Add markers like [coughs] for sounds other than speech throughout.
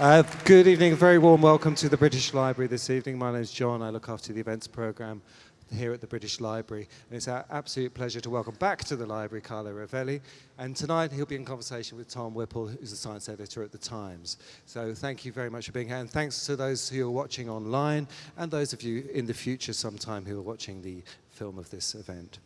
Uh, good evening, a very warm welcome to the British Library this evening. My name is John, I look after the events programme here at the British Library. And it's our absolute pleasure to welcome back to the library Carlo Rovelli. And tonight he'll be in conversation with Tom Whipple, who's the science editor at The Times. So thank you very much for being here. And thanks to those who are watching online and those of you in the future sometime who are watching the film of this event.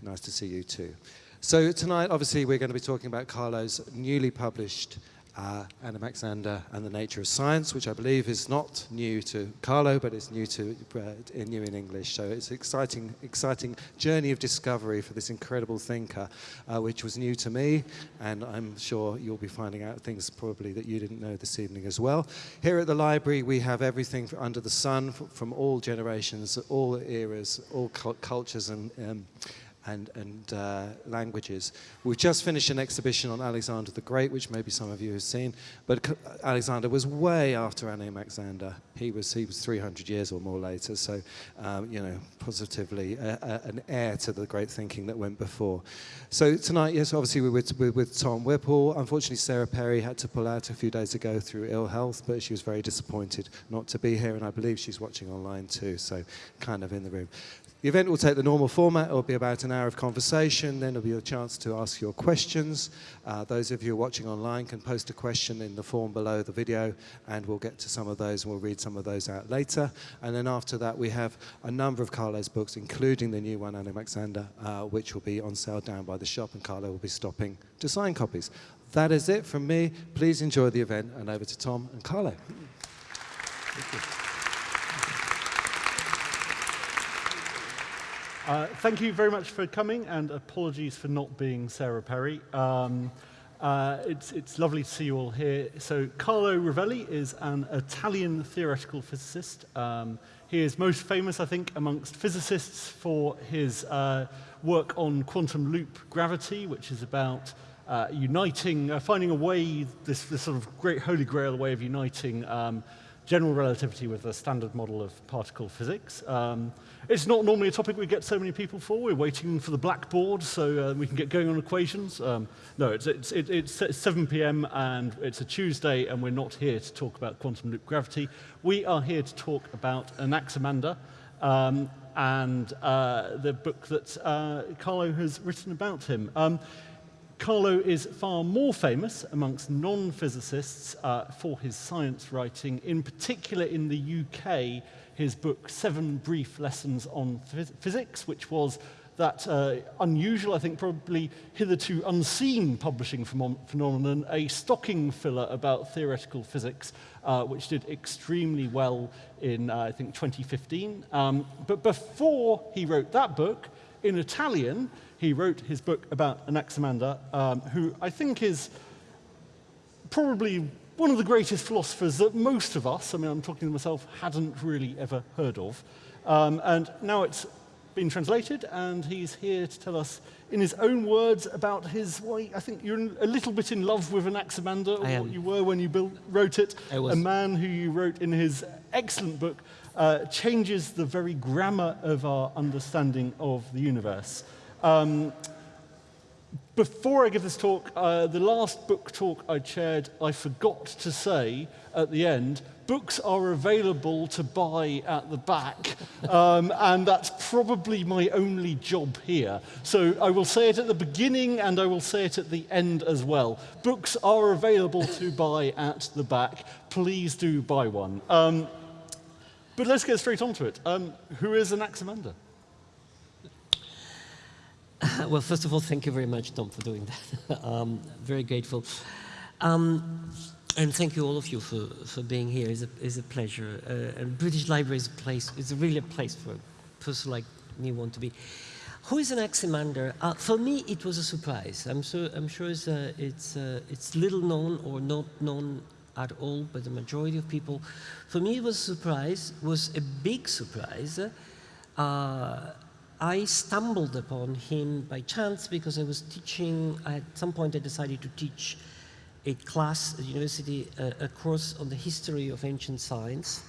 Nice to see you too. So tonight, obviously, we're going to be talking about Carlo's newly published uh, Anaximander and the Nature of Science, which I believe is not new to Carlo, but it's new to uh, new in English. So it's an exciting, exciting journey of discovery for this incredible thinker, uh, which was new to me, and I'm sure you'll be finding out things probably that you didn't know this evening as well. Here at the library, we have everything under the sun from all generations, all eras, all cultures and um, and, and uh, languages. We've just finished an exhibition on Alexander the Great, which maybe some of you have seen, but Alexander was way after Anaximander. He was, he was 300 years or more later, so, um, you know, positively a, a, an heir to the great thinking that went before. So tonight, yes, obviously we're with, we're with Tom Whipple. Unfortunately, Sarah Perry had to pull out a few days ago through ill health, but she was very disappointed not to be here, and I believe she's watching online too, so kind of in the room. The event will take the normal format. It will be about an hour of conversation. Then there'll be a chance to ask your questions. Uh, those of you watching online can post a question in the form below the video, and we'll get to some of those, and we'll read some of those out later. And then after that, we have a number of Carlo's books, including the new one, Anaximander, uh, which will be on sale down by the shop, and Carlo will be stopping to sign copies. That is it from me. Please enjoy the event, and over to Tom and Carlo. Uh, thank you very much for coming, and apologies for not being Sarah Perry. Um, uh, it's, it's lovely to see you all here. So Carlo Rovelli is an Italian theoretical physicist. Um, he is most famous, I think, amongst physicists for his uh, work on quantum loop gravity, which is about uh, uniting, uh, finding a way, this, this sort of great holy grail way of uniting um, general relativity with the standard model of particle physics. Um, it's not normally a topic we get so many people for. We're waiting for the blackboard so uh, we can get going on equations. Um, no, it's, it's, it's 7 p.m. and it's a Tuesday and we're not here to talk about quantum loop gravity. We are here to talk about Anaximander um, and uh, the book that uh, Carlo has written about him. Um, Carlo is far more famous amongst non-physicists uh, for his science writing, in particular in the UK, his book Seven Brief Lessons on Phys Physics, which was that uh, unusual, I think probably hitherto unseen publishing phenomenon, a stocking filler about theoretical physics, uh, which did extremely well in, uh, I think, 2015. Um, but before he wrote that book, in Italian, he wrote his book about Anaximander, um, who I think is probably one of the greatest philosophers that most of us, I mean, I'm talking to myself, hadn't really ever heard of. Um, and now it's been translated, and he's here to tell us in his own words about his, well, I think you're a little bit in love with Anaximander, or what you were when you built, wrote it. I was. A man who you wrote in his excellent book uh, changes the very grammar of our understanding of the universe. Um, before I give this talk, uh, the last book talk I chaired, I forgot to say at the end, books are available to buy at the back, [laughs] um, and that's probably my only job here. So I will say it at the beginning and I will say it at the end as well. Books are available to [laughs] buy at the back. Please do buy one. Um, but let's get straight onto it. Um, who is Anaximander? [laughs] well, first of all, thank you very much, Tom, for doing that. [laughs] um, very grateful. Um, and thank you all of you for, for being here. It's a, it's a pleasure. Uh, and British Library is a place, it's really a place for a person like me want to be. Who is Anaximander? Uh, for me, it was a surprise. I'm, so, I'm sure it's, uh, it's, uh, it's little known or not known at all by the majority of people. For me, it was a surprise, was a big surprise. I stumbled upon him by chance because I was teaching, at some point I decided to teach a class at university, uh, a course on the history of ancient science.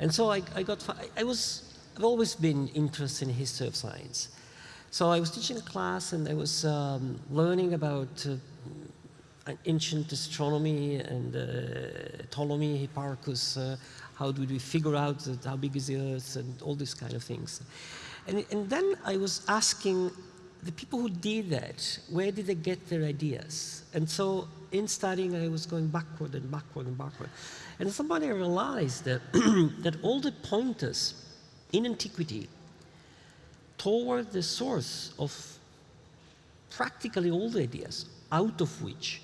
And so I, I got, I was, I've always been interested in history of science. So I was teaching a class and I was um, learning about uh, ancient astronomy and uh, Ptolemy, Hipparchus, uh, how do we figure out how big is the Earth and all these kind of things. And, and then I was asking the people who did that, where did they get their ideas? And so in studying, I was going backward and backward and backward. And somebody realized that, [clears throat] that all the pointers in antiquity toward the source of practically all the ideas, out of which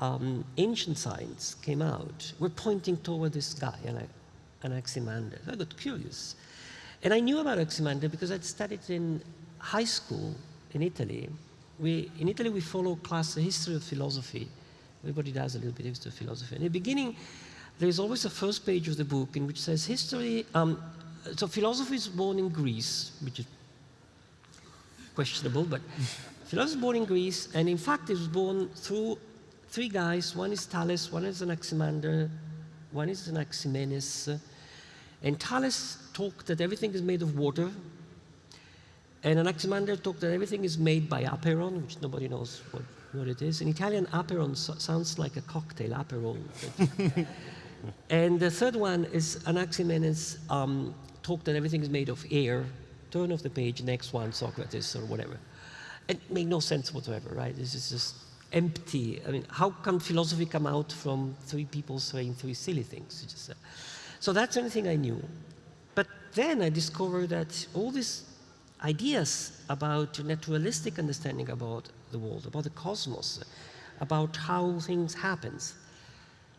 um, ancient science came out, were pointing toward this guy, Anaximander. I got curious. And I knew about Anaximander because I'd studied in high school in Italy. We, in Italy, we follow class history of philosophy. Everybody does a little bit of history of philosophy. In the beginning, there is always a first page of the book in which says history. Um, so philosophy is born in Greece, which is questionable, but [laughs] philosophy is born in Greece, and in fact, it was born through three guys. One is Thales, one is Anaximander, one is Anaximenes. And Thales talked that everything is made of water, and Anaximander talked that everything is made by apeiron, which nobody knows what, what it is. In Italian, apeiron so sounds like a cocktail, aperol. [laughs] and the third one is Anaximenes um, talked that everything is made of air. Turn off the page, next one, Socrates or whatever. It made no sense whatsoever, right? This is just empty. I mean, how can philosophy come out from three people saying three silly things? Just, uh, so that's the only thing I knew. But then I discovered that all these ideas about naturalistic understanding about the world, about the cosmos, about how things happen,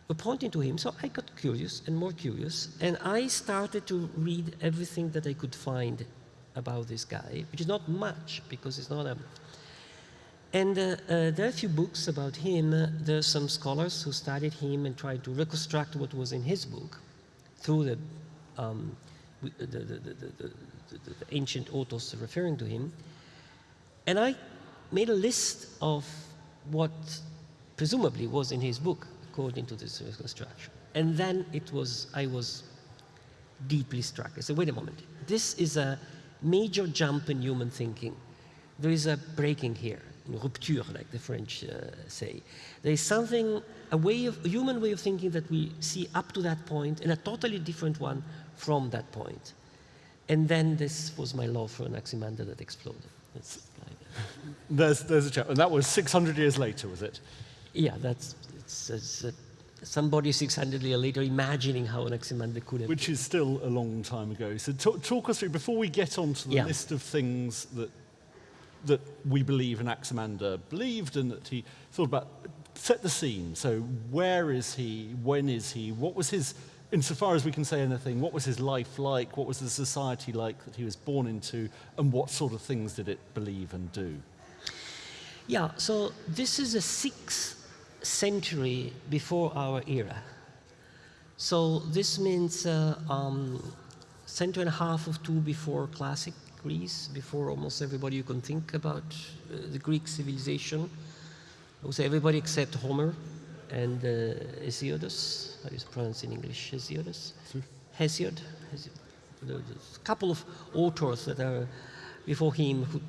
were pointing to him. So I got curious and more curious, and I started to read everything that I could find about this guy, which is not much because it's not a. And uh, uh, there are a few books about him. there are some scholars who studied him and tried to reconstruct what was in his book through the um, the, the, the, ancient authors referring to him. And I made a list of what presumably was in his book, according to this reconstruction. And then it was, I was deeply struck. I said, wait a moment, this is a major jump in human thinking. There is a breaking here, rupture, like the French uh, say. There is something, a way of, a human way of thinking that we see up to that point, and a totally different one from that point. And then this was my love for Anaximander that exploded. [laughs] there's, there's a chap, and that was 600 years later, was it? Yeah, that's it's, it's, uh, somebody 600 years later imagining how Anaximander could have. Which is still a long time ago. So talk, talk us through, before we get on to the yeah. list of things that, that we believe Anaximander believed and that he thought about, set the scene. So where is he? When is he? What was his insofar as we can say anything, what was his life like? What was the society like that he was born into? And what sort of things did it believe and do? Yeah, so this is a sixth century before our era. So this means uh, um, century and a half of two before classic Greece, before almost everybody you can think about uh, the Greek civilization. I would say everybody except Homer and uh, Hesiodus, how is pronounced in English, Hesiodus? Hesiod. Hesiod. There's a couple of authors that are before him who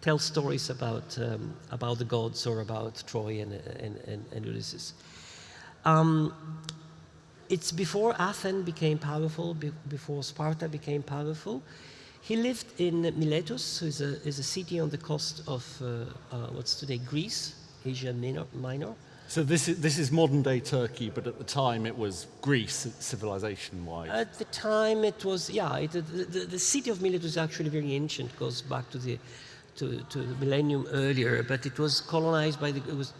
tell stories about, um, about the gods or about Troy and, and, and, and Ulysses. Um, it's before Athens became powerful, be before Sparta became powerful. He lived in Miletus, which is a, is a city on the coast of uh, uh, what's today Greece, Asia Minor. Minor. So this is, this is modern day Turkey, but at the time it was Greece, civilization-wise. At the time it was, yeah, it, the, the, the, city of Milet was actually very ancient, goes back to the, to, to the millennium earlier, but it was colonized by the, it was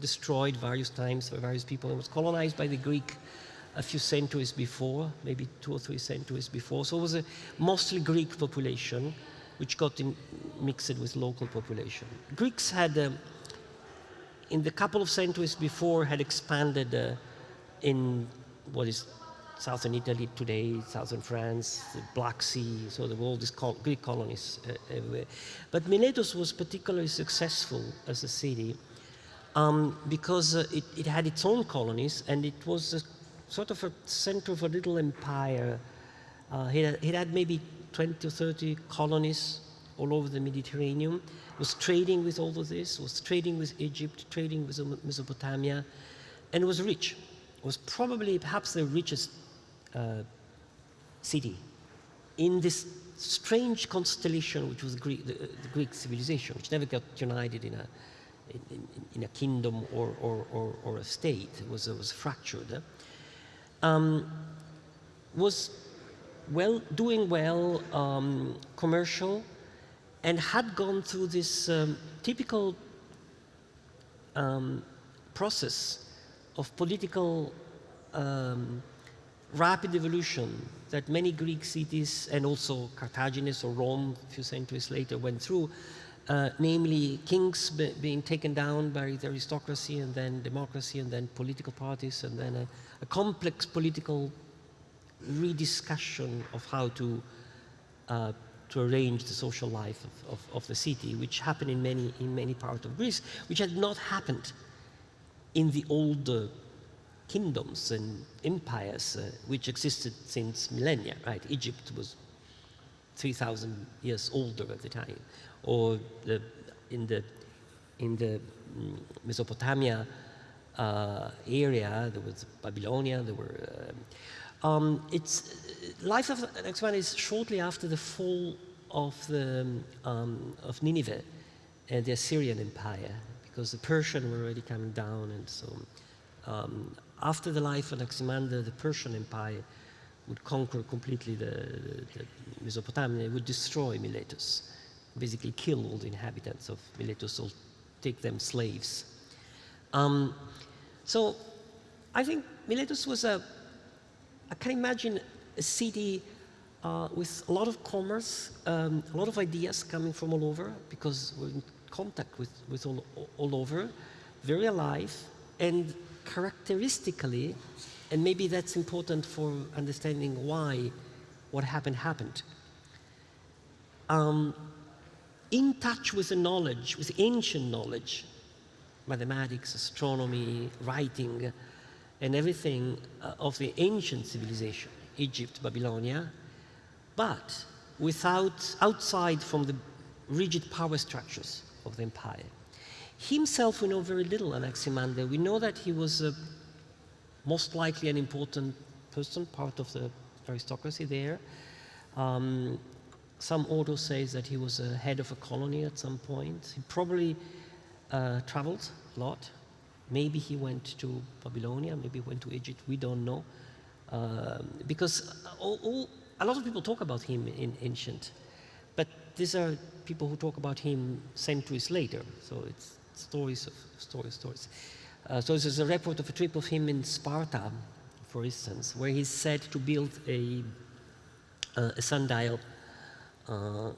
destroyed various times by various people. It was colonized by the Greek a few centuries before, maybe two or three centuries before. So it was a mostly Greek population, which got in, mixed with local population. Greeks had um, in the couple of centuries before had expanded uh, in what is southern Italy today, southern France, the Black Sea, so there were all these col Greek colonies uh, everywhere. But Miletus was particularly successful as a city um, because uh, it, it, had its own colonies and it was sort of a center of a little empire. Uh, it, had, it had maybe 20 or 30 colonies all over the Mediterranean, was trading with all of this, was trading with Egypt, trading with Mesopotamia, and was rich. Was probably perhaps the richest uh, city in this strange constellation which was Greek, the, the, Greek civilization, which never got united in a, in, in a kingdom or, or, or, or, a state. It was, it was fractured. Um, was well, doing well, um, commercial, and had gone through this um, typical um, process of political um, rapid evolution that many Greek cities and also Carthagines or Rome a few centuries later went through, uh, namely kings be being taken down by the aristocracy and then democracy and then political parties and then a, a complex political rediscussion of how to uh, to arrange the social life of, of, of, the city, which happened in many in many parts of Greece, which had not happened in the old uh, kingdoms and empires uh, which existed since millennia. Right, Egypt was 3,000 years older at the time, or the, in the in the mm, Mesopotamia uh, area, there was Babylonia, there were uh, um, it's, life of Anaximander is shortly after the fall of, the, um, of Nineveh and the Assyrian Empire, because the Persian were already coming down, and so um, after the life of Anaximander, the Persian Empire would conquer completely the, the, the Mesopotamia, it would destroy Miletus, basically kill all the inhabitants of Miletus or take them slaves. Um, so I think Miletus was a I can imagine a city uh, with a lot of commerce, um, a lot of ideas coming from all over because we're in contact with, with all, all over, very alive, and characteristically, and maybe that's important for understanding why what happened happened. Um, in touch with the knowledge, with ancient knowledge, mathematics, astronomy, writing, and everything uh, of the ancient civilization, Egypt, Babylonia, but without, outside from the rigid power structures of the empire. Himself, we know very little Anaximander. We know that he was uh, most likely an important person, part of the aristocracy there. Um, some authors say that he was a head of a colony at some point. He probably uh, traveled a lot, Maybe he went to Babylonia, maybe he went to Egypt, we don't know. Um, because all, all, a lot of people talk about him in ancient, but these are people who talk about him centuries later, so it's stories of stories, stories. Uh, so there's a report of a trip of him in Sparta, for instance, where he's said to build a, uh, a sundial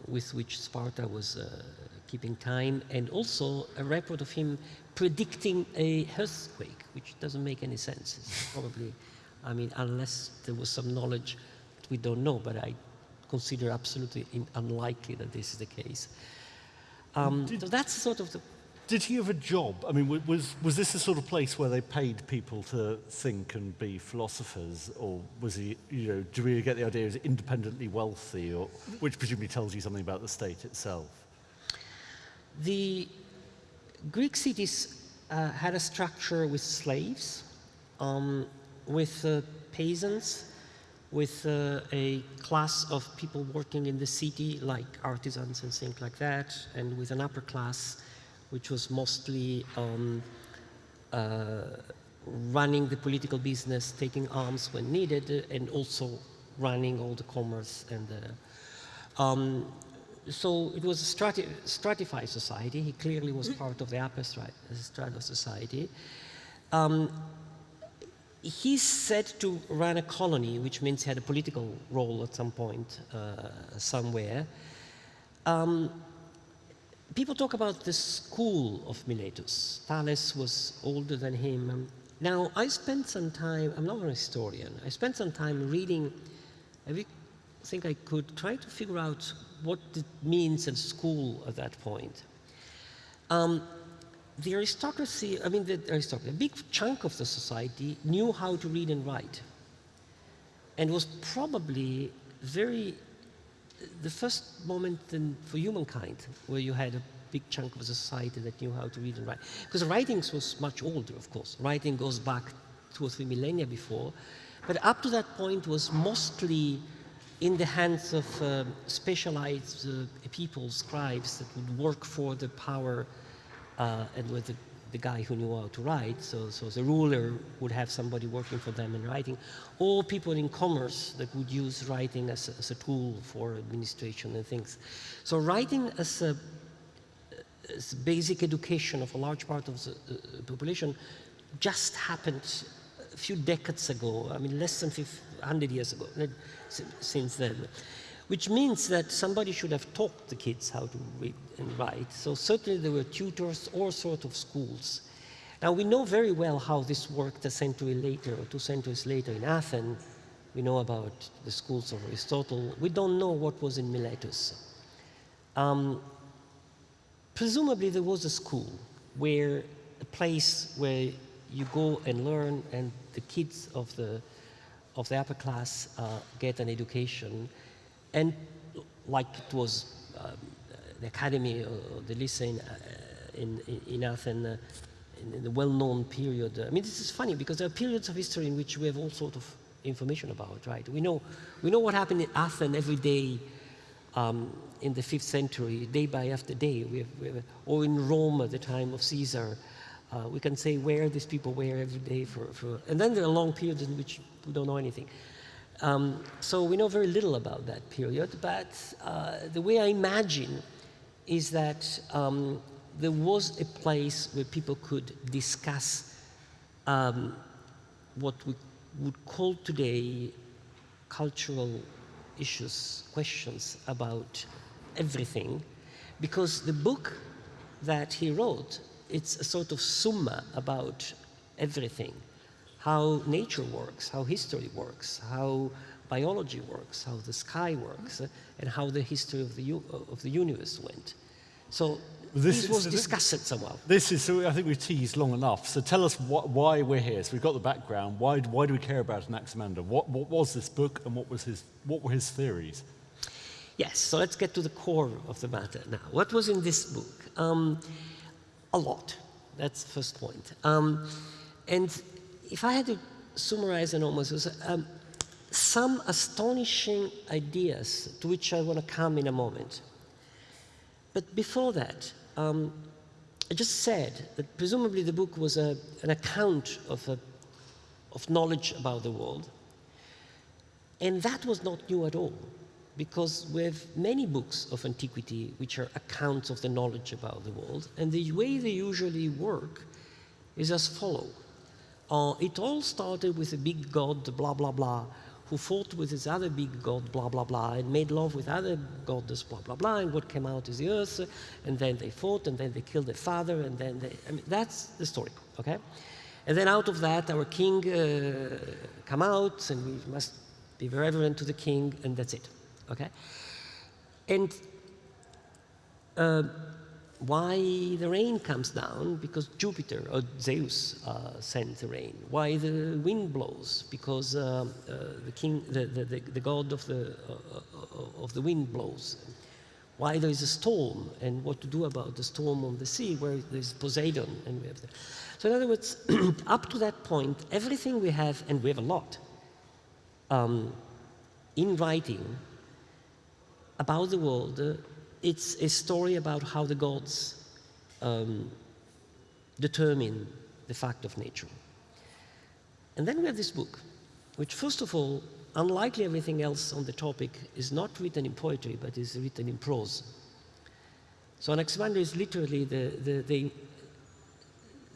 with which Sparta was uh, keeping time, and also a report of him predicting a earthquake, which doesn't make any sense. It's [laughs] probably, I mean, unless there was some knowledge that we don't know, but I consider absolutely unlikely that this is the case. Um, so that's sort of the... Did he have a job? I mean, was, was this the sort of place where they paid people to think and be philosophers? Or was he, you know, do we get the idea he was independently wealthy, or, which presumably tells you something about the state itself? The Greek cities uh, had a structure with slaves, um, with uh, peasants, with uh, a class of people working in the city, like artisans and things like that, and with an upper class, which was mostly um, uh, running the political business, taking arms when needed, and also running all the commerce and the, um, so it was a strati stratified society. He clearly was part of the upper strata of society. Um, he's said to run a colony, which means he had a political role at some point uh, somewhere. Um, people talk about the school of Miletus. Thales was older than him. Now, I spent some time, I'm not an historian, I spent some time reading every think I could try to figure out what it means in school at that point. Um, the aristocracy, I mean the aristocracy, a big chunk of the society knew how to read and write and was probably very the first moment in, for humankind where you had a big chunk of society that knew how to read and write. Because writing was much older, of course. Writing goes back two or three millennia before. But up to that point was mostly in the hands of uh, specialized uh, people, scribes, that would work for the power uh, and with the, the, guy who knew how to write. So, so the ruler would have somebody working for them in writing, or people in commerce that would use writing as a, as a tool for administration and things. So writing as a as basic education of a large part of the uh, population just happened a few decades ago, I mean less than 100 years ago, since then. Which means that somebody should have taught the kids how to read and write. So certainly there were tutors, all sorts of schools. Now we know very well how this worked a century later, or two centuries later in Athens. We know about the schools of Aristotle. We don't know what was in Miletus. Um, presumably there was a school where a place where you go and learn and the kids of the of the upper class uh, get an education and like it was um, the academy or the lycée in, uh, in, in, Athens uh, in, the well-known period. I mean, this is funny because there are periods of history in which we have all sort of information about, right? We know, we know what happened in Athens every day um, in the fifth century, day by after day, we have, we have, or in Rome at the time of Caesar. Uh, we can say where these people were every day for, for, and then there are long periods in which we don't know anything. Um, so we know very little about that period, but uh, the way I imagine is that um, there was a place where people could discuss um, what we would call today cultural issues, questions about everything, because the book that he wrote, it's a sort of summa about everything. How nature works, how history works, how biology works, how the sky works, uh, and how the history of the, of the universe went. So this, this was discussed somehow. This is, so I think we've teased long enough. So tell us what, why we're here. So we've got the background. Why, why do we care about Anaximander? What, what was this book and what, was his, what were his theories? Yes, so let's get to the core of the matter now. What was in this book? Um, a lot. That's the first point. Um, and if I had to summarize an almost, um, some astonishing ideas to which I want to come in a moment. But before that, um, I just said that presumably the book was a, an account of, a, of knowledge about the world. And that was not new at all, because we have many books of antiquity which are accounts of the knowledge about the world, and the way they usually work is as follow. Uh, it all started with a big god, blah, blah, blah, who fought with his other big god, blah, blah, blah, and made love with other goddess, blah, blah, blah, and what came out is the earth, and then they fought, and then they killed their father, and then they, I mean, that's the story, okay? And then out of that, our king uh, come out, and we must be reverent to the king, and that's it, okay? And uh, why the rain comes down? Because Jupiter or Zeus uh, sends the rain. Why the wind blows? Because uh, uh, the king, the, the, the, god of the, uh, of the wind blows. Why there is a storm and what to do about the storm on the sea where there's Poseidon and we have the, So in other words, [clears throat] up to that point, everything we have, and we have a lot, um, in writing about the world uh, it's a story about how the gods um, determine the fact of nature. And then we have this book, which first of all, unlikely everything else on the topic, is not written in poetry, but is written in prose. So Anaximander is literally the, the, the,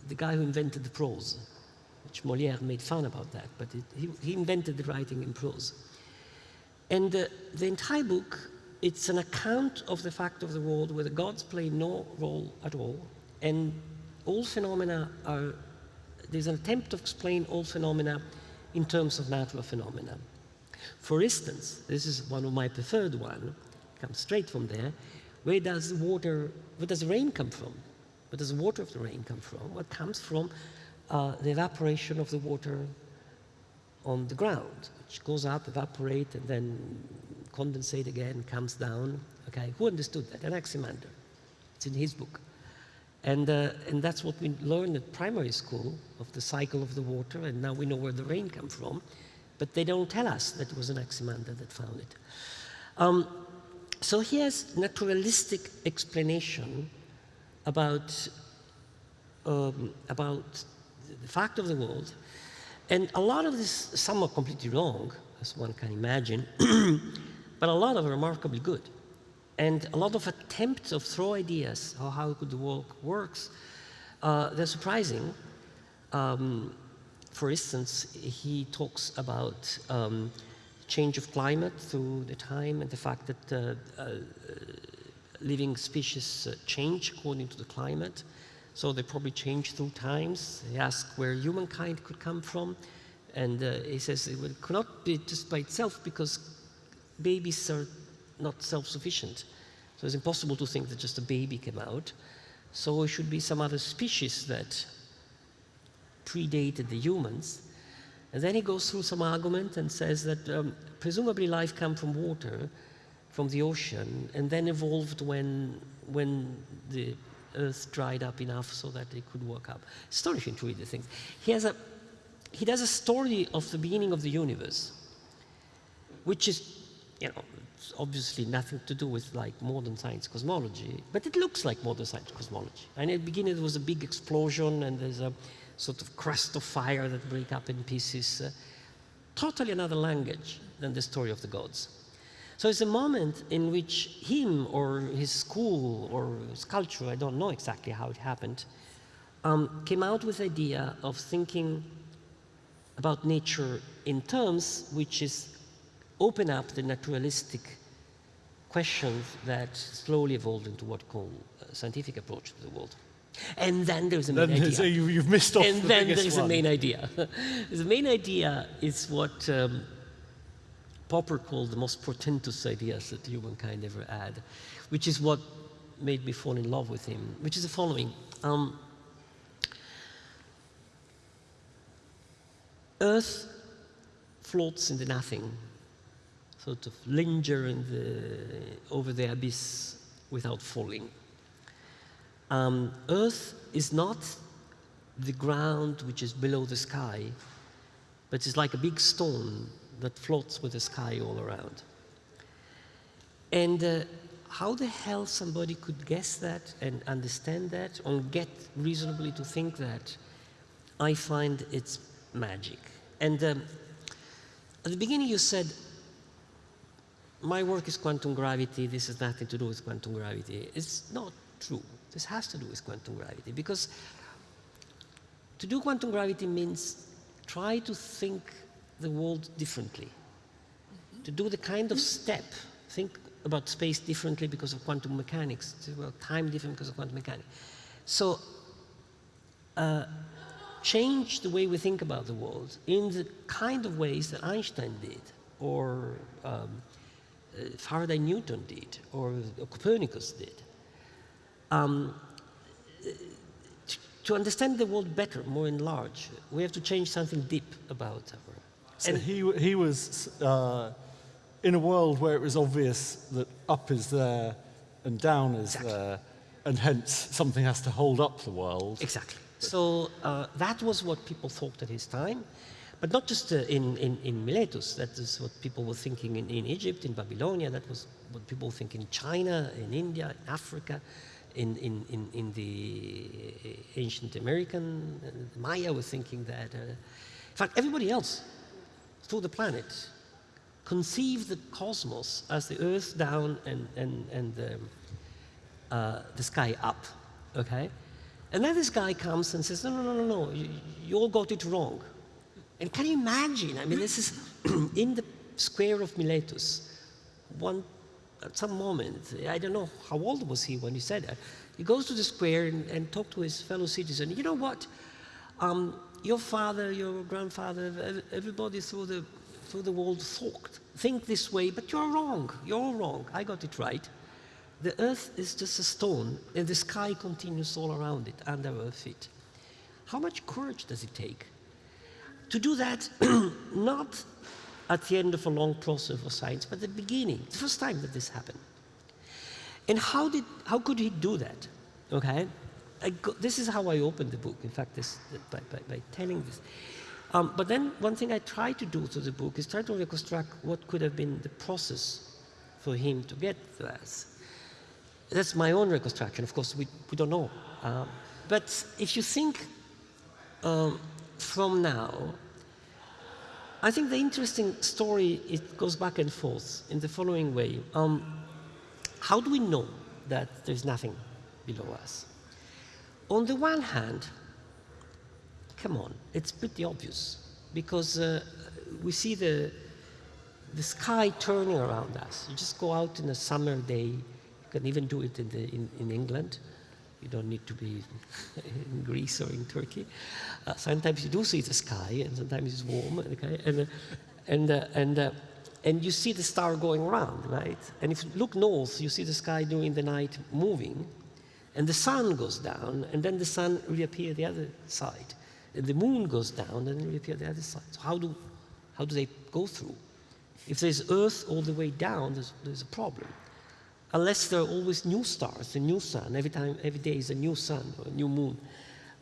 the guy who invented the prose, which Molière made fun about that, but it, he, he, invented the writing in prose. And uh, the entire book it's an account of the fact of the world where the gods play no role at all, and all phenomena are, there's an attempt to explain all phenomena in terms of natural phenomena. For instance, this is one of my preferred one, comes straight from there, where does the water, where does the rain come from? Where does the water of the rain come from? What comes from uh, the evaporation of the water on the ground, which goes up, evaporate, and then condensate again, comes down. Okay, who understood that? Anaximander. It's in his book. And, uh, and that's what we learned at primary school of the cycle of the water, and now we know where the rain comes from. But they don't tell us that it was Anaximander that found it. Um, so he has naturalistic explanation about, um, about the fact of the world. And a lot of this, some are completely wrong, as one can imagine, [clears throat] but a lot of remarkably good. And a lot of attempts of throw ideas of how could the world works, uh, they're surprising. Um, for instance, he talks about um, change of climate through the time and the fact that uh, uh, living species uh, change according to the climate. So they probably change through times. He asks where humankind could come from. And uh, he says it could not be just by itself because babies are not self-sufficient. So it's impossible to think that just a baby came out. So it should be some other species that predated the humans. And then he goes through some argument and says that um, presumably life came from water, from the ocean, and then evolved when, when the earth dried up enough so that it could work up. Astonishing to read the things. He, has a, he does a story of the beginning of the universe, which is, you know, it's obviously nothing to do with like modern science cosmology, but it looks like modern science cosmology. And at the beginning there was a big explosion and there's a sort of crust of fire that break up in pieces. Uh, totally another language than the story of the gods. So it's a moment in which him or his school or his culture, I don't know exactly how it happened, um, came out with the idea of thinking about nature in terms which is open up the naturalistic questions that slowly evolved into what call a scientific approach to the world. And then there's a main then, idea. So you, have missed off and the then there's one. a main idea. [laughs] the main idea is what um, Popper called the most portentous ideas that humankind ever had, which is what made me fall in love with him, which is the following. Um, Earth floats in the nothing, sort of linger in the, over the abyss without falling. Um, Earth is not the ground which is below the sky, but it's like a big stone that floats with the sky all around. And uh, how the hell somebody could guess that and understand that or get reasonably to think that, I find it's magic. And um, at the beginning you said, my work is quantum gravity, this has nothing to do with quantum gravity. It's not true. This has to do with quantum gravity because to do quantum gravity means try to think the world differently. To do the kind of step, think about space differently because of quantum mechanics, well, time different because of quantum mechanics. So uh, change the way we think about the world in the kind of ways that Einstein did, or um, Faraday Newton did, or Copernicus did. Um, to understand the world better, more enlarged, we have to change something deep about our. So and he, he was uh, in a world where it was obvious that up is there and down is Exactly. there, and hence something has to hold up the world. Exactly. So uh, that was what people thought at his time, but not just uh, in, in, in Miletus. That is what people were thinking in, in Egypt, in Babylonia. That was what people think in China, in India, in Africa, in, in, in, in the ancient American. Uh, Maya were thinking that. Uh, in fact, everybody else through the planet conceived the cosmos as the earth down and, and, and the, uh, the sky up. Okay? And then this guy comes and says, no, no, no, no, no, you, you all got it wrong. And can you imagine? I mean, this is [clears throat] in the square of Miletus. One, at some moment, I don't know how old was he when he said that. He goes to the square and, and talks to his fellow citizen. You know what? Um, your father, your grandfather, everybody through the, through the world thought, think this way, but you're wrong. You're all wrong. I got it right. The earth is just a stone, and the sky continues all around it, under our feet. How much courage does it take? To do that, [clears throat] not at the end of a long process of science, but at the beginning, the first time that this happened. And how, did, how could he do that? Okay? Go, this is how I opened the book, in fact, this, by, by, by telling this. Um, but then one thing I try to do through the book is try to reconstruct what could have been the process for him to get that. That's my own reconstruction. Of course, we, we don't know. Uh, but if you think um, from now, I think the interesting story, it goes back and forth in the following way. Um, how do we know that there's nothing below us? On the one hand, come on, it's pretty obvious because uh, we see the, the sky turning around us. You just go out in a summer day, you can even do it in, the, in, in England. You don't need to be [laughs] in Greece or in Turkey. Uh, sometimes you do see the sky, and sometimes it's warm, okay? and, uh, and, uh, and, uh, and you see the star going around, right? And if you look north, you see the sky during the night moving, and the sun goes down, and then the sun reappears the other side. And the moon goes down, and reappears the other side. So how do, how do they go through? If there's Earth all the way down, there's, there's a problem unless there are always new stars, a new sun. Every time, every day is a new sun or a new moon.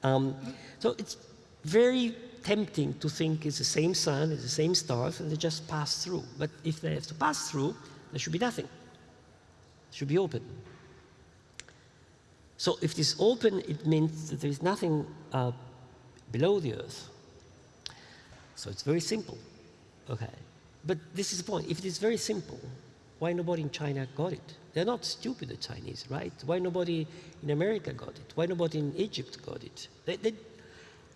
Um, so it's very tempting to think it's the same sun, it's the same stars, and they just pass through. But if they have to pass through, there should be nothing. It should be open. So if it is open, it means that there is nothing uh, below the Earth. So it's very simple. Okay. But this is the point. If it is very simple, why nobody in China got it? They're not stupid, the Chinese, right? Why nobody in America got it? Why nobody in Egypt got it? They, they,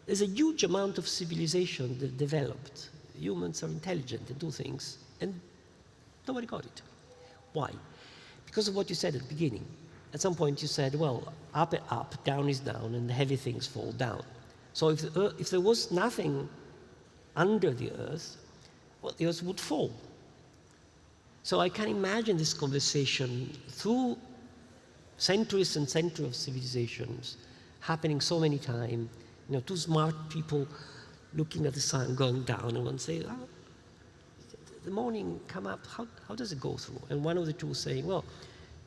there's a huge amount of civilization that developed. Humans are intelligent, they do things, and nobody got it. Why? Because of what you said at the beginning. At some point you said, well, up is up, down is down, and the heavy things fall down. So if, the, if there was nothing under the earth, well, the earth would fall. So I can imagine this conversation through centuries and centuries of civilizations happening so many times. You know, two smart people looking at the sun going down and one say, oh, the morning come up, how, how does it go through? And one of the two saying, well,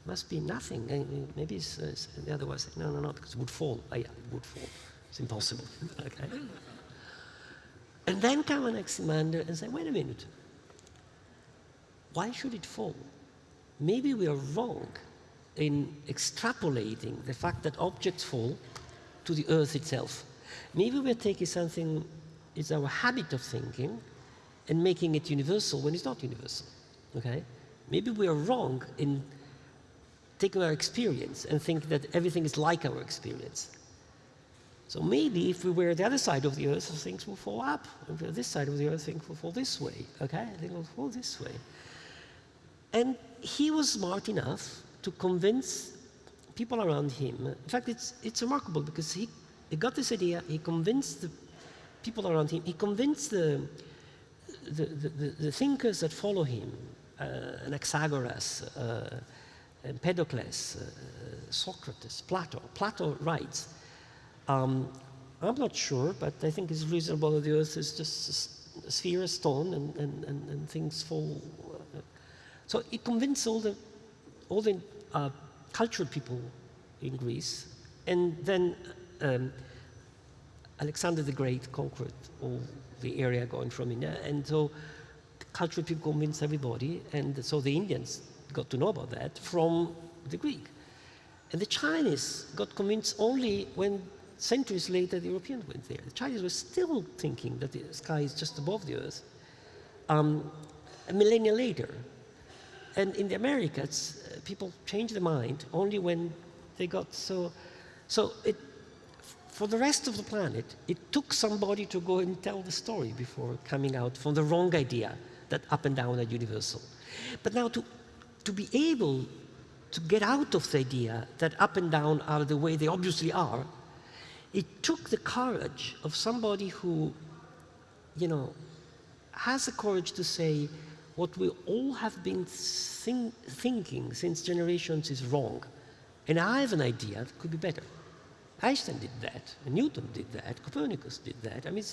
it must be nothing. Maybe it's, uh, the other one saying, no, no, no, because it would fall. Oh, yeah, it would fall. It's impossible. [laughs] okay. And then come Anaximander and say, wait a minute, why should it fall? Maybe we are wrong in extrapolating the fact that objects fall to the earth itself. Maybe we're taking something, it's our habit of thinking, and making it universal when it's not universal, okay? Maybe we are wrong in taking our experience and think that everything is like our experience. So maybe if we were the other side of the earth, things will fall up. If we're this side of the earth, things will fall this way, okay? Things will fall this way. And he was smart enough to convince people around him. In fact, it's, it's remarkable because he, he got this idea, he convinced the people around him, he convinced the, the, the, the thinkers that follow him, uh, Anaxagoras, uh, Empedocles, uh, Socrates, Plato. Plato writes, um, I'm not sure, but I think it's reasonable that the earth is just a sphere, a stone, and, and, and, and things fall so it convinced all the, all the uh, cultural people in Greece, and then um, Alexander the Great conquered all the area going from India, and so cultural people convinced everybody, and so the Indians got to know about that from the Greek. And the Chinese got convinced only when centuries later the Europeans went there. The Chinese were still thinking that the sky is just above the earth. Um, a millennia later, and in the Americas, uh, people change their mind only when they got so. So it, for the rest of the planet, it took somebody to go and tell the story before coming out from the wrong idea that up and down are universal. But now to, to be able to get out of the idea that up and down are the way they obviously are, it took the courage of somebody who, you know, has the courage to say, what we all have been think thinking since generations is wrong. And I have an idea that could be better. Einstein did that, Newton did that, Copernicus did that. I mean,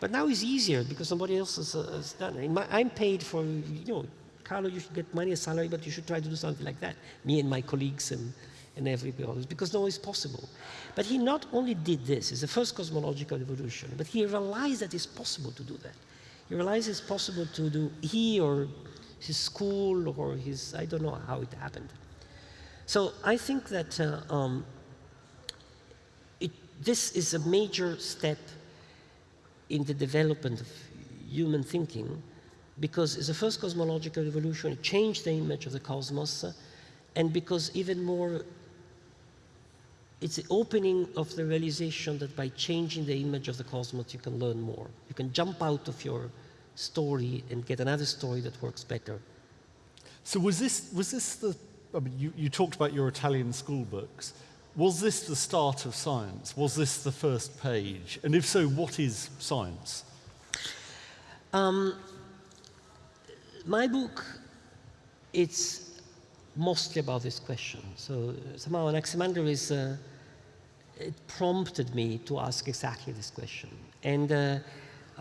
But now it's easier because somebody else has, uh, has done it. My, I'm paid for, you know, Carlo, you should get money as salary, but you should try to do something like that. Me and my colleagues and, and everybody else, because no, it's possible. But he not only did this, it's the first cosmological evolution, but he realized that it's possible to do that. He realized it's possible to do, he or his school or his, I don't know how it happened. So I think that uh, um, it, this is a major step in the development of human thinking because it's the first cosmological revolution, it changed the image of the cosmos, uh, and because even more, it's the opening of the realization that by changing the image of the cosmos, you can learn more. You can jump out of your story and get another story that works better. So was this, was this the, I mean, you, you talked about your Italian school books. Was this the start of science? Was this the first page? And if so, what is science? Um, my book, it's mostly about this question. So somehow Anaximander is, uh, it prompted me to ask exactly this question. And uh,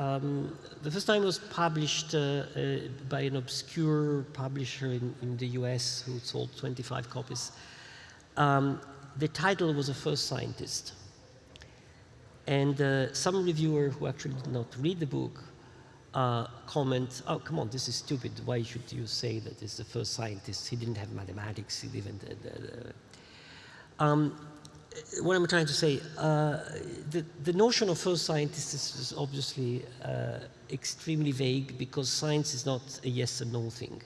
um, the first time was published uh, uh, by an obscure publisher in, in, the US who sold 25 copies. Um, the title was The First Scientist. And uh, some reviewer who actually did not read the book uh, comment, oh, come on, this is stupid. Why should you say that it's the first scientist? He didn't have mathematics. He didn't. Uh, um, what I'm trying to say, uh, the, the notion of first scientist is, is obviously uh, extremely vague because science is not a yes and no thing.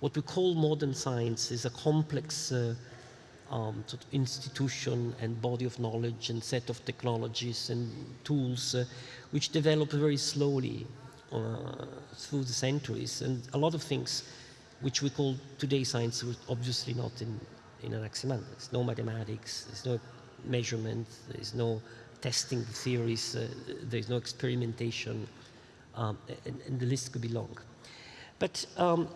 What we call modern science is a complex uh, um, sort of institution and body of knowledge and set of technologies and tools uh, which develop very slowly uh, through the centuries. And a lot of things which we call today science were obviously not in, in Anaximander. There's no mathematics, there's no measurement, there's no testing theories, uh, there's no experimentation, um, and, and, the list could be long. But, um,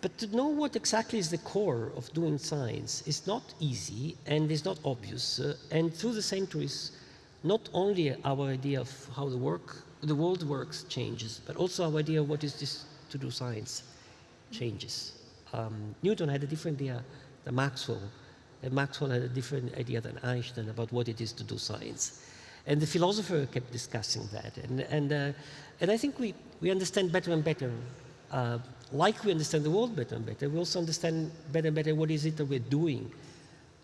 but to know what exactly is the core of doing science is not easy and is not obvious. Uh, and through the centuries, not only our idea of how the work the world works changes, but also our idea of what is this to do science changes. Um, Newton had a different idea than Maxwell, Maxwell had a different idea than Einstein about what it is to do science. And the philosopher kept discussing that. And, and, uh, and I think we, we understand better and better, uh, like we understand the world better and better, we also understand better and better what is it that we're doing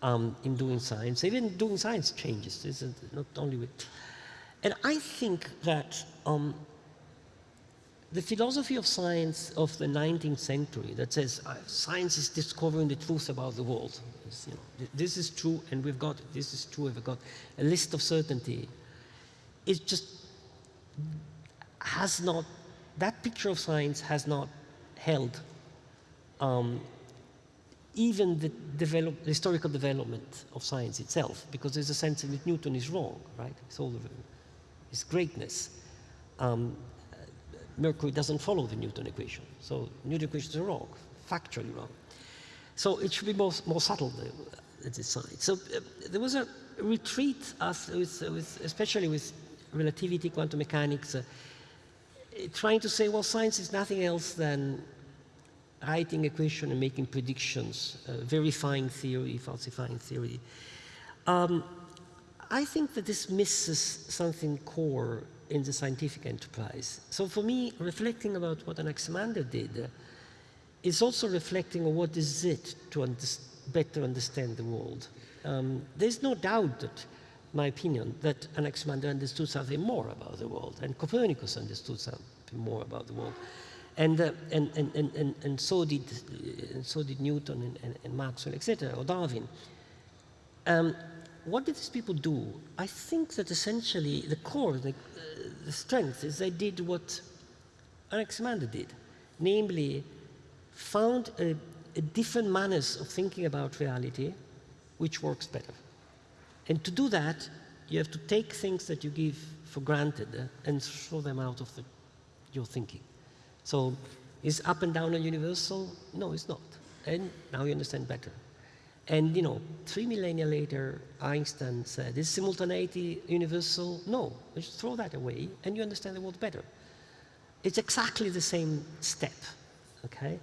um, in doing science. Even doing science changes, not only with and I think that um, the philosophy of science of the 19th century that says uh, science is discovering the truth about the world. You know, this is true and we've got, this is true, we've got a list of certainty. It just has not, that picture of science has not held um, even the, develop, historical development of science itself, because there's a sense that Newton is wrong, right? It's all is greatness. Um, Mercury doesn't follow the Newton equation. So Newton equations are wrong, factually wrong. So it should be more, more subtle, the, the side. So uh, there was a retreat, with, with, especially with relativity, quantum mechanics, uh, trying to say, well, science is nothing else than writing equation and making predictions, uh, verifying theory, falsifying theory. Um, I think that this misses something core in the scientific enterprise. So for me, reflecting about what Anaximander did uh, is also reflecting on what is it to under better understand the world. Um, there's no doubt that, my opinion, that Anaximander understood something more about the world, and Copernicus understood something more about the world. And, uh, and, and, and, and, so did, and so did Newton and, and, and Maxwell, etc., or Darwin. Um, what did these people do? I think that essentially the core, the, uh, the strength is they did what Anaximander did, namely found a, a different manners of thinking about reality which works better. And to do that, you have to take things that you give for granted uh, and throw them out of the, your thinking. So is up and down a universal? No, it's not. And now you understand better. And you know, three millennia later, Einstein said, is simultaneity universal? No, just throw that away and you understand the world better. It's exactly the same step, okay?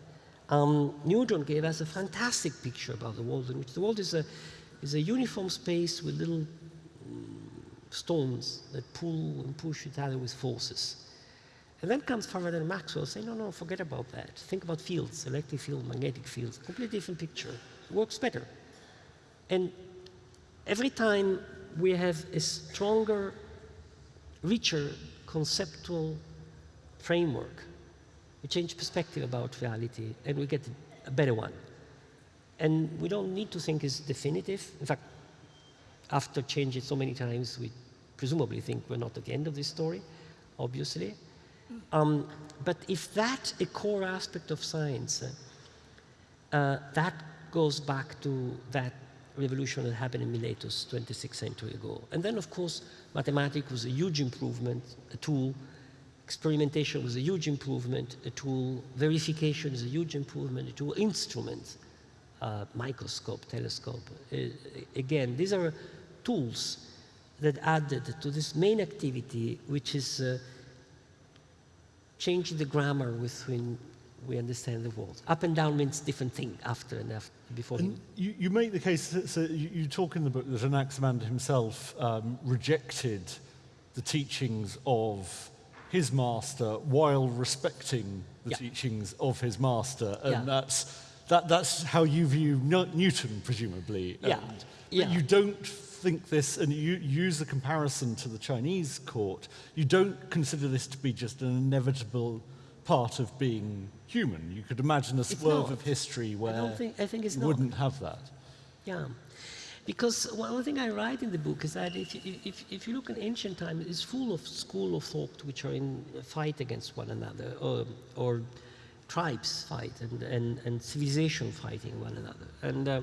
Um, Newton gave us a fantastic picture about the world in which the world is a, is a uniform space with little mm, stones that pull and push each other with forces. And then comes Faraday and Maxwell saying, no, no, forget about that. Think about fields, electric field, magnetic fields, completely different picture. Works better. And every time we have a stronger, richer conceptual framework, we change perspective about reality and we get a better one. And we don't need to think it's definitive. In fact, after changing so many times, we presumably think we're not at the end of this story, obviously. Um, but if that's a core aspect of science, uh, uh, that goes back to that revolution that happened in Miletus 26 century ago. And then, of course, mathematics was a huge improvement, a tool. Experimentation was a huge improvement, a tool. Verification is a huge improvement, a tool. Instruments, uh, microscope, telescope. Uh, again, these are tools that added to this main activity, which is uh, changing the grammar within we understand the world. Up and down means different thing after and after, before. And you, you make the case, that, so you, you, talk in the book that Anaximander himself um, rejected the teachings of his master while respecting the yeah. teachings of his master. And yeah. that's, that, that's how you view Newton, presumably. Yeah. And, yeah. you don't think this, and you use the comparison to the Chinese court, you don't consider this to be just an inevitable part of being human. You could imagine a swerve of history where I think, think you not. wouldn't have that. Yeah. Because one thing I write in the book is that if, if, if you look at ancient times, it's full of school of thought which are in fight against one another, or, or tribes fight, and, and, and civilization fighting one another. And uh,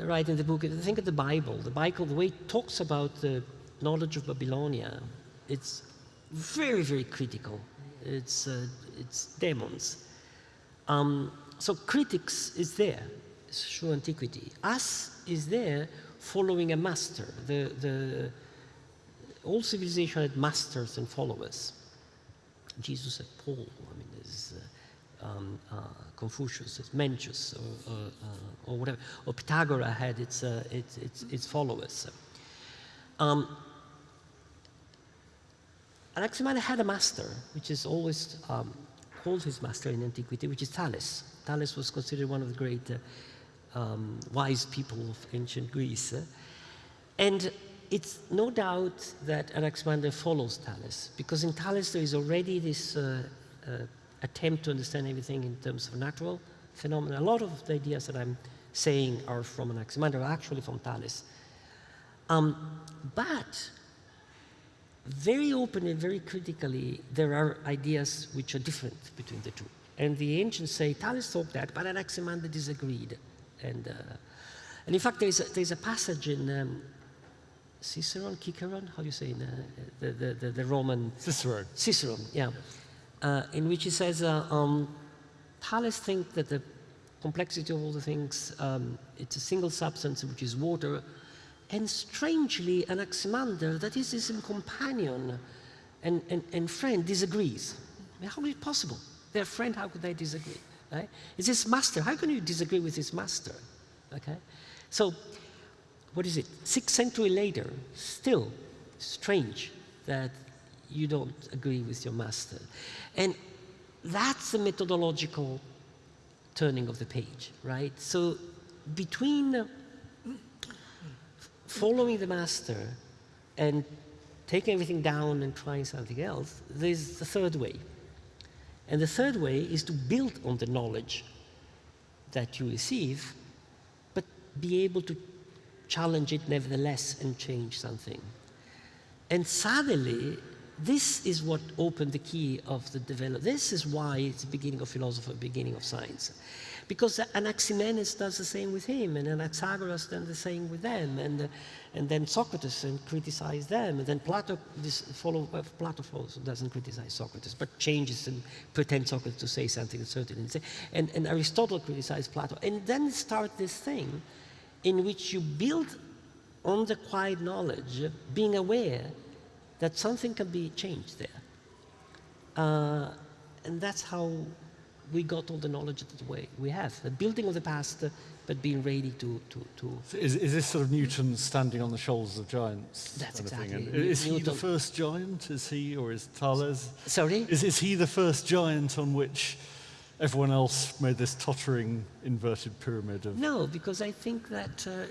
I write in the book, think of the Bible. The Bible, the way it talks about the knowledge of Babylonia, it's very, very critical. It's, uh, it's demons. Um, so critics is there through antiquity. Us is there following a master. The, the, all civilization had masters and followers. Jesus had Paul. I mean, there's uh, um, uh, Confucius, it's Mencius, or, or, uh, or, whatever. Or Pythagoras had its, uh, its, its, its, followers. Um, Anaximander had a master, which is always um, called his master in antiquity, which is Thales. Thales was considered one of the great uh, um, wise people of ancient Greece. And it's no doubt that Anaximander follows Thales, because in Thales there is already this uh, uh, attempt to understand everything in terms of natural phenomena. A lot of the ideas that I'm saying are from Anaximander, actually from Thales. Um, but very openly, very critically, there are ideas which are different between the two. And the ancients say Thales thought that, but Anaximander disagreed. And, uh, and in fact, there's a, there's a passage in um, Ciceron, Ciceron, how do you say, in, uh, the, the, the, the, Roman... Cicero. Cicero, yeah uh, in which he says, uh, um, Thales thinks that the complexity of all the things, um, it's a single substance, which is water, and strangely, Anaximander, that is his companion and, and, and friend, disagrees. How is it possible? Their friend, how could they disagree? Right? It's his master. How can you disagree with his master? Okay? So, what is it? Six century later, still strange that you don't agree with your master. And that's the methodological turning of the page, right? So between following the master and taking everything down and trying something else, there's the third way. And the third way is to build on the knowledge that you receive, but be able to challenge it nevertheless and change something. And suddenly, this is what opened the key of the development. This is why it's the beginning of philosophy, beginning of science. Because Anaximenes does the same with him, and Anaxagoras does the same with them, and, and then Socrates and criticize them, and then Plato this follow, uh, Plato follows, doesn't criticize Socrates, but changes and pretends Socrates to say something certain, and, and Aristotle criticizes Plato, and then start this thing in which you build on the quiet knowledge, being aware that something can be changed there. Uh, and that's how we got all the knowledge that we have. The building of the past, but being ready to... to, to so is, is this sort of Newton standing on the shoulders of giants? That's exactly. Is Newton. he the first giant? Is he, or is Thales? Sorry? Is, is he the first giant on which everyone else made this tottering inverted pyramid of... No, because I think that uh, uh,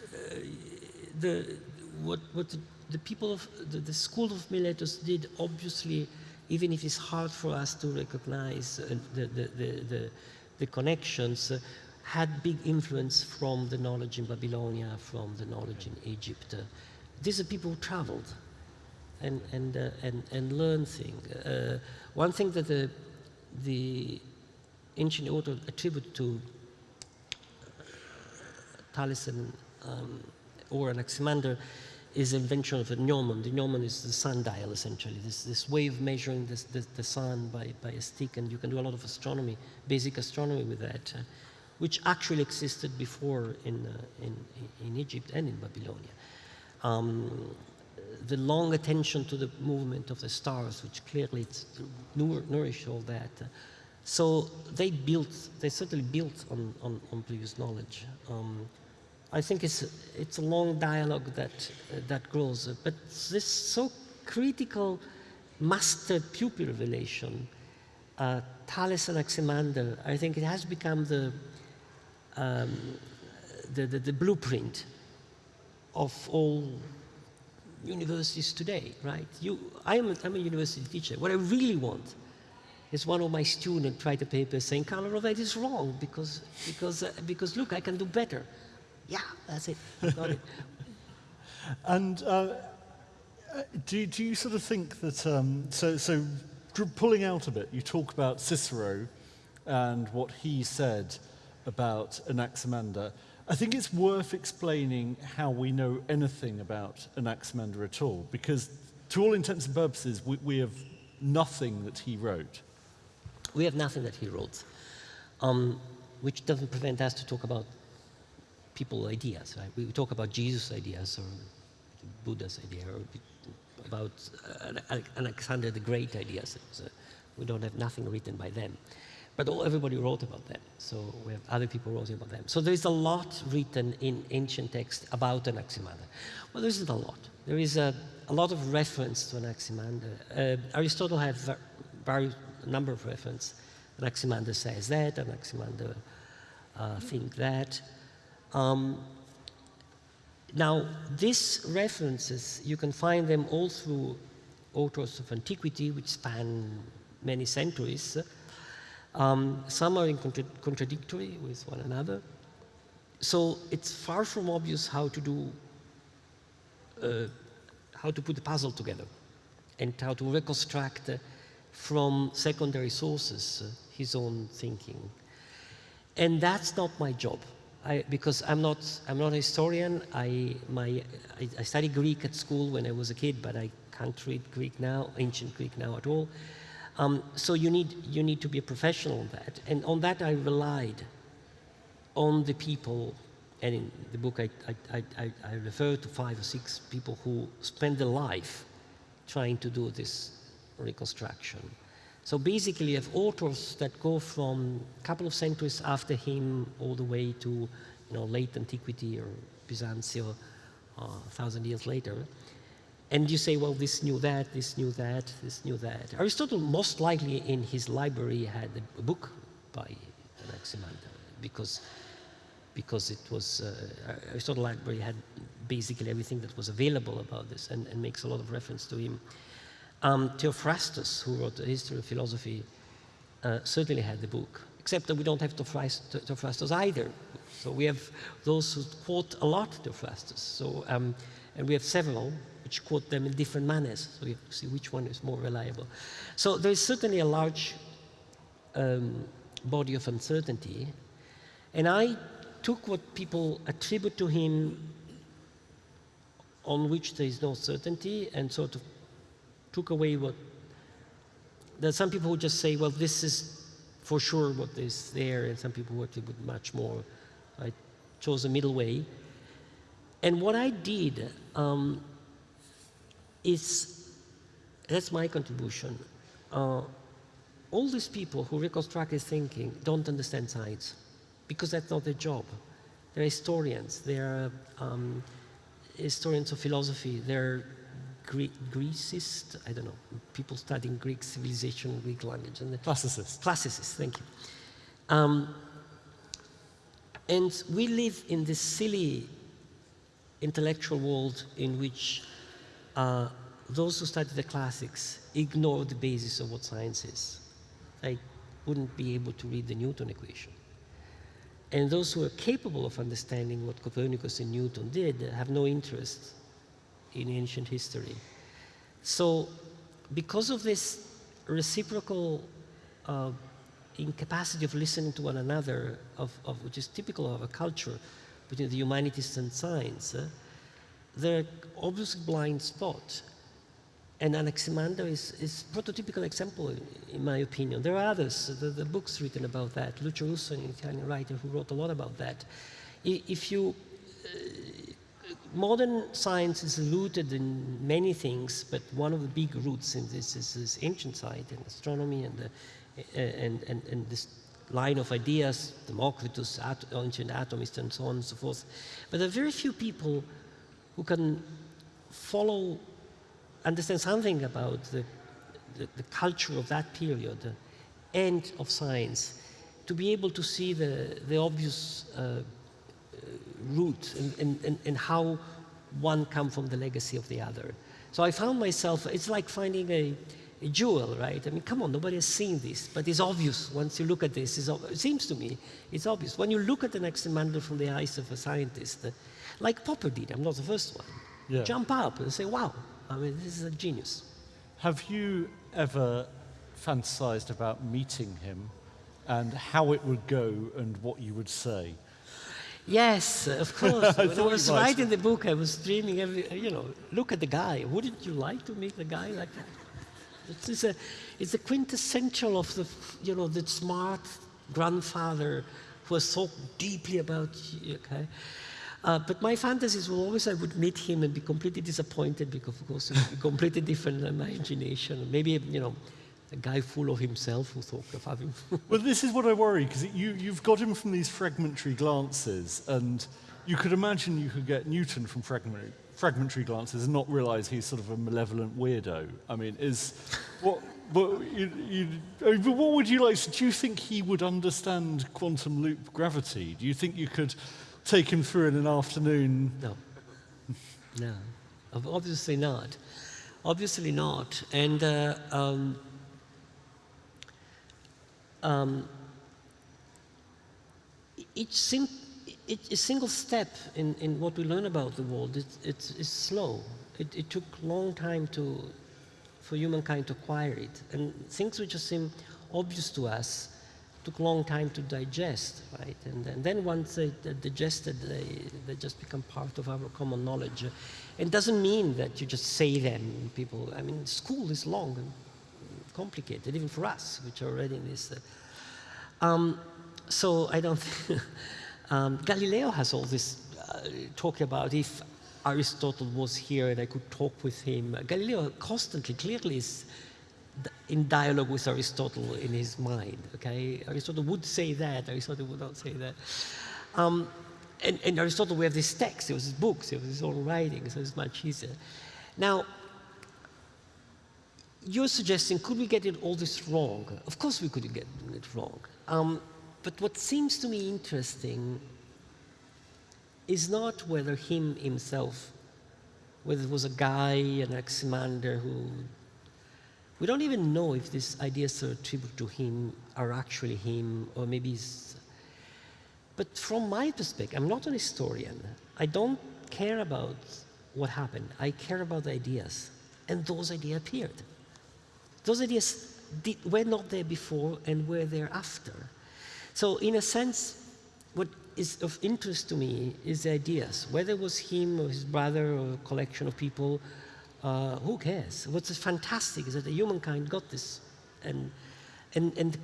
the, what, what the, the people of the, the school of Miletus did obviously even if it's hard for us to recognize uh, the, the, the, the, connections, uh, had big influence from the knowledge in Babylonia, from the knowledge in Egypt. Uh, these are people who traveled and, and, uh, and, and learned things. Uh, one thing that the, the ancient author attribute to Thales and, um, or Anaximander is the invention of a gnomon. The gnomon is the sundial, essentially, this, this way of measuring this, this, the sun by, by a stick, and you can do a lot of astronomy, basic astronomy with that, uh, which actually existed before in, uh, in, in Egypt and in Babylonia. Um, the long attention to the movement of the stars, which clearly nourished all that. Uh, so they built, they certainly built on, on, on previous knowledge. Um, I think it's, it's a long dialogue that, uh, that grows. But this so critical master-pupil relation, uh, Thales and Anaximander, I think it has become the, um, the, the, the, blueprint of all universities today, right? You, I'm, a, I'm a university teacher. What I really want is one of my students write a paper saying, Carlo Rovelli is wrong because, because, uh, because look, I can do better. Yeah, that's it. Got it. [laughs] and uh, do, do you sort of think that, um, so, so pulling out a bit, you talk about Cicero and what he said about Anaximander. I think it's worth explaining how we know anything about Anaximander at all, because to all intents and purposes, we, we have nothing that he wrote. We have nothing that he wrote, um, which doesn't prevent us to talk about people ideas, right? We talk about Jesus ideas or Buddha's idea or about uh, Alexander the Great ideas. So we don't have nothing written by them. But all, everybody wrote about them, so we have other people writing about them. So there is a lot written in ancient texts about Anaximander. Well, there isn't a lot. There is a, a lot of reference to Anaximander. Uh, Aristotle has a number of references. Anaximander says that, Anaximander uh, think that. Um, now, these references, you can find them all through authors of antiquity, which span many centuries. Um, some are in contra contradictory with one another. So it's far from obvious how to do, uh, how to put the puzzle together and how to reconstruct uh, from secondary sources uh, his own thinking. And that's not my job. I, because I'm not, I'm not a historian. I, my, I, I, studied Greek at school when I was a kid, but I can't read Greek now, ancient Greek now at all. Um, so you need, you need to be a professional on that. And on that I relied on the people, and in the book I, I, I, I refer to five or six people who spend their life trying to do this reconstruction. So basically, you have authors that go from a couple of centuries after him all the way to you know, late antiquity or Byzantium, uh, a thousand years later. And you say, well, this knew that, this knew that, this knew that. Aristotle most likely in his library had a book by Anaximander because, because it was, uh, Aristotle library had basically everything that was available about this and, and makes a lot of reference to him. Um, Theophrastus, who wrote the history of philosophy, uh, certainly had the book, except that we don't have Theophrastus either. So we have those who quote a lot Theophrastus. So, um, and we have several which quote them in different manners. So you have to see which one is more reliable. So there is certainly a large um, body of uncertainty. And I took what people attribute to him on which there is no certainty and sort of took away what there are some people who just say, well, this is for sure what is there, and some people who attribute much more. I chose a middle way. And what I did um, is, that's my contribution. Uh, all these people who reconstruct his thinking don't understand science because that's not their job. They're historians, they're um, historians of philosophy, they're Gre Grecist, I don't know, people studying Greek civilization, Greek language. And Classicists. Classicists, thank you. Um, and we live in this silly intellectual world in which uh, those who study the classics ignore the basis of what science is. They wouldn't be able to read the Newton equation. And those who are capable of understanding what Copernicus and Newton did have no interest in ancient history. So because of this reciprocal uh, incapacity of listening to one another, of, of, which is typical of a culture between the humanities and science, uh, there are obviously blind spots. And Anaximander is, is prototypical example, in, in, my opinion. There are others, the, the, books written about that. Lucio Russo, an Italian writer who wrote a lot about that. If you, uh, modern science is rooted in many things, but one of the big roots in this is, is ancient science and astronomy and, the, uh, and, and, and this line of ideas, Democritus, at, ancient atomists, and so on and so forth. But there are very few people who can follow understand something about the, the, the, culture of that period and of science, to be able to see the, the obvious uh, root and, and, and how one come from the legacy of the other. So I found myself, it's like finding a, a jewel, right? I mean, come on, nobody has seen this, but it's obvious once you look at this. it seems to me, it's obvious. When you look at an Anaximander from the eyes of a scientist, uh, like Popper did, I'm not the first one, yeah. jump up and say, wow, I mean, this is a genius. Have you ever fantasized about meeting him and how it would go and what you would say? Yes, of [laughs] course. I when I was writing the book, I was dreaming every, you know, look at the guy. Wouldn't you like to meet the guy like that? It's, it's, a, it's a quintessential of the, you know, the smart grandfather who has thought deeply about, okay? Uh, but my fantasies were always I would meet him and be completely disappointed because, of course, it would be completely different than my imagination. Maybe, you know, a guy full of himself who thought of having. [laughs] well, this is what I worry because you, you've got him from these fragmentary glances, and you could imagine you could get Newton from fragmentary, fragmentary glances and not realize he's sort of a malevolent weirdo. I mean, is what. But, you, you, but what would you like? Do you think he would understand quantum loop gravity? Do you think you could take him through in an afternoon? No. No. Obviously not. Obviously not. And uh, um, um, each, sim each single step in, in what we learn about the world is it's, it's slow. It, it took long time to, for humankind to acquire it. And things which just seem obvious to us took long time to digest, right? And, and then once they, are digested, they, they just become part of our common knowledge. It doesn't mean that you just say them, people. I mean, school is long complicated, even for us, which are already in this. Uh, um, so I don't. [laughs] um, Galileo has all this uh, talk about if Aristotle was here and I could talk with him. Galileo constantly, clearly, is in dialogue with Aristotle in his mind. Okay, Aristotle would say that. Aristotle would not say that. Um, and, and, Aristotle, we have this text. It was his books. It was his own writing. So it's much easier. Now, you're suggesting, could we get it all this wrong? Of course, we could get it wrong. Um, but what seems to me interesting is not whether him himself, whether it was a guy, an Anaximander who we don't even know if these ideas are attributed to him are actually him, or maybe he's... But from my perspective, I'm not an historian. I don't care about what happened. I care about the ideas. And those ideas appeared. Those ideas did, were not there before and were there after. So in a sense, what is of interest to me is the ideas. Whether it was him or his brother or a collection of people, uh, who cares? What's fantastic is that humankind got this. And, and, and,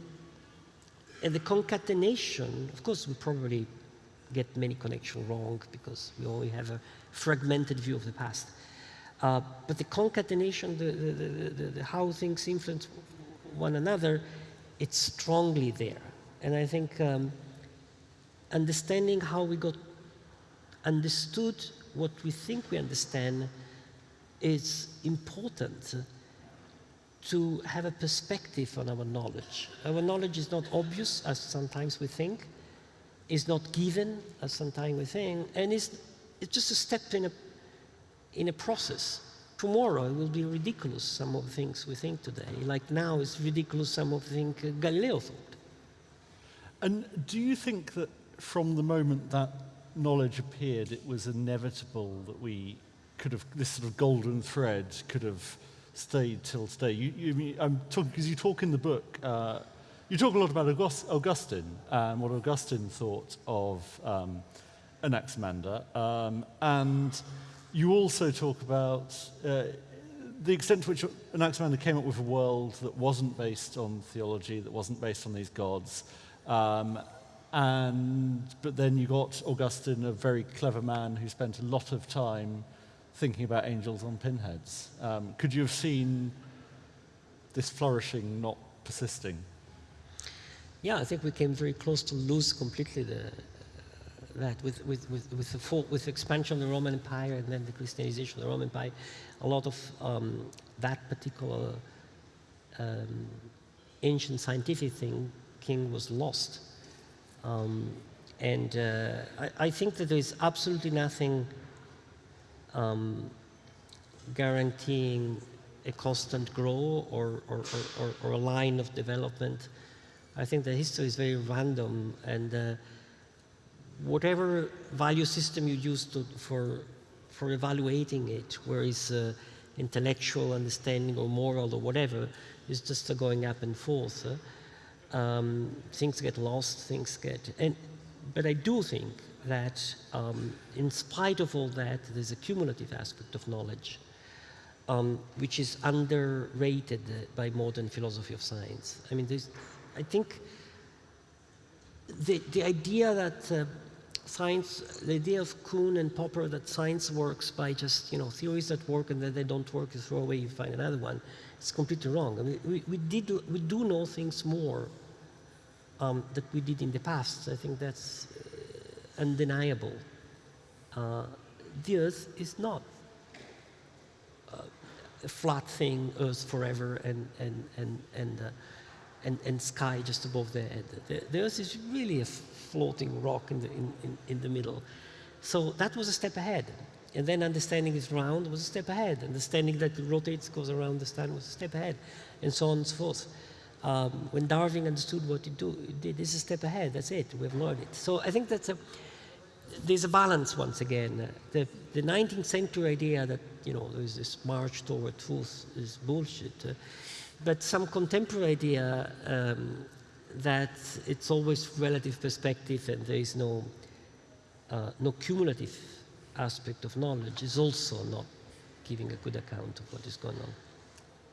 and the concatenation, of course, we probably get many connections wrong because we only have a fragmented view of the past. Uh, but the concatenation, the, the, the, how things influence one another, it's strongly there. And I think um, understanding how we got understood what we think we understand is important to have a perspective on our knowledge. Our knowledge is not obvious, as sometimes we think, is not given, as sometimes we think, and it's, it's just a step in a in a process. Tomorrow it will be ridiculous, some of the things we think today. Like now it's ridiculous, some of the things uh, Galileo thought. And do you think that from the moment that knowledge appeared, it was inevitable that we could have, this sort of golden thread could have stayed till today? You, you, I'm talking, because you talk in the book, uh, you talk a lot about August, Augustine and what Augustine thought of um, Anaximander. Um, and you also talk about uh, the extent to which Anaximander came up with a world that wasn't based on theology, that wasn't based on these gods. Um, and, but then you got Augustine, a very clever man who spent a lot of time thinking about angels on pinheads. Um, could you have seen this flourishing not persisting? Yeah, I think we came very close to lose completely the, that with, with, with, with, the full, with expansion of the Roman Empire and then the Christianization of the Roman Empire, a lot of um, that particular um, ancient scientific thing king was lost. Um, and uh, I, I, think that there is absolutely nothing um, guaranteeing a constant growth or, or, or, or, a line of development. I think that history is very random and uh, whatever value system you use to, for, for evaluating it, where is uh, intellectual understanding or moral or whatever, is just uh, going up and forth. Uh, um, things get lost, things get... And, but I do think that um, in spite of all that, there's a cumulative aspect of knowledge, um, which is underrated uh, by modern philosophy of science. I mean, I think the, the idea that uh, science, the idea of Kuhn and Popper that science works by just, you know, theories that work and then they don't work, you throw away, you find another one. It's completely wrong. I mean, we, we, did, we do know things more um, that we did in the past. I think that's uh, undeniable. Uh, the Earth is not uh, a flat thing, Earth forever, and, and, and, and, uh, and, and sky just above the head. The, the Earth is really a floating rock in the, in, in, in the middle. So that was a step ahead. And then understanding it's round was a step ahead. Understanding that it rotates, goes around the sun was a step ahead, and so on and so forth. Um, when Darwin understood what he, do, did, this is a step ahead. That's it. We've learned it. So I think that's a, there's a balance once again. The, the 19th century idea that you know there's this march toward truth is bullshit. Uh, but some contemporary idea um, that it's always relative perspective and there is no, uh, no cumulative aspect of knowledge is also not giving a good account of what is going on.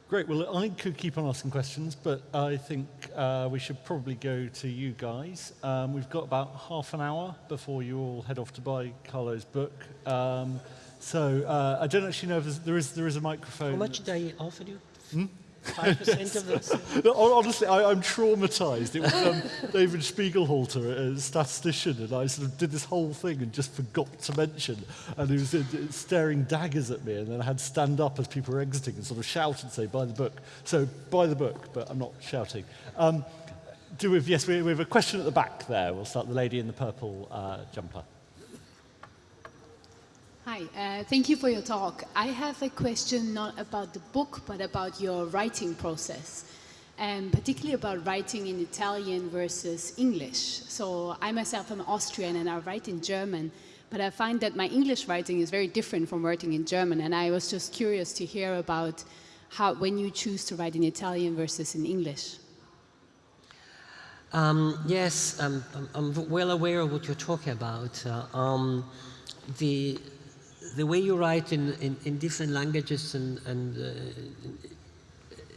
Great. Well, I could keep on asking questions, but I think uh, we should probably go to you guys. Um, we've got about half an hour before you all head off to buy Carlo's book. Um, so uh, I don't actually know if there is, there is a microphone. How much did I offer you? Hmm? 5% of this. No, honestly, I, I'm traumatized. It was um, [laughs] David Spiegelhalter, a statistician, and I sort of did this whole thing and just forgot to mention. And he was uh, staring daggers at me, and then I had to stand up as people were exiting and sort of shout and say, by the book. So, by the book, but I'm not shouting. Um, do we have, yes, we, we have a question at the back there. We'll start the lady in the purple uh, jumper. Hi, uh, thank you for your talk. I have a question not about the book, but about your writing process, and particularly about writing in Italian versus English. So I myself am Austrian and I write in German, but I find that my English writing is very different from writing in German, and I was just curious to hear about how, when you choose to write in Italian versus in English. Um, yes, I'm, I'm, I'm, well aware of what you're talking about. Uh, um, the, the way you write in, in, in different languages and, and uh,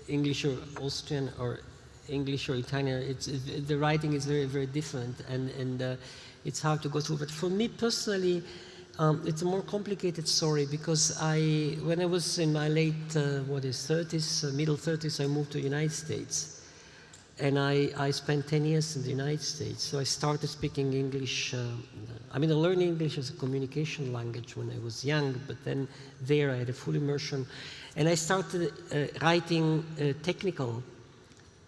English or Austrian or English or Italian, it's, it, the writing is very, very different and, and uh, it's hard to go through. But for me personally, um, it's a more complicated story because I, when I was in my late, uh, what is 30s, uh, middle 30s, I moved to the United States. And I, I spent 10 years in the United States. So I started speaking English. Uh, I mean, I learned English as a communication language when I was young, but then there I had a full immersion. And I started uh, writing uh, technical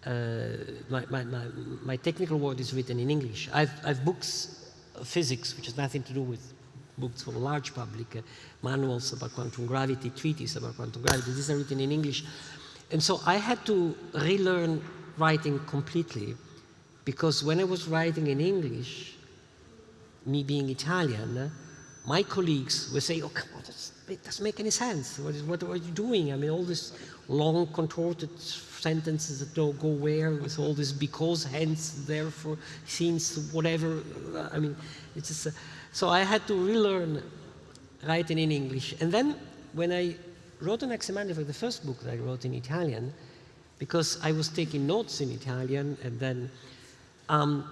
uh, my, my, my, my, technical word is written in English. I've, I've books of physics, which has nothing to do with books for a large public, uh, manuals about quantum gravity, treaties about quantum gravity. These are written in English. And so I had to relearn writing completely because when I was writing in English, me being Italian, my colleagues would say, oh, come on, it doesn't make any sense. What, is, what are you doing? I mean, all these long contorted sentences that don't go where with all this because, hence, therefore, since, whatever. I mean, it's just, uh, so I had to relearn writing in English. And then when I wrote Anaximander for the first book that I wrote in Italian, because I was taking notes in Italian and then um,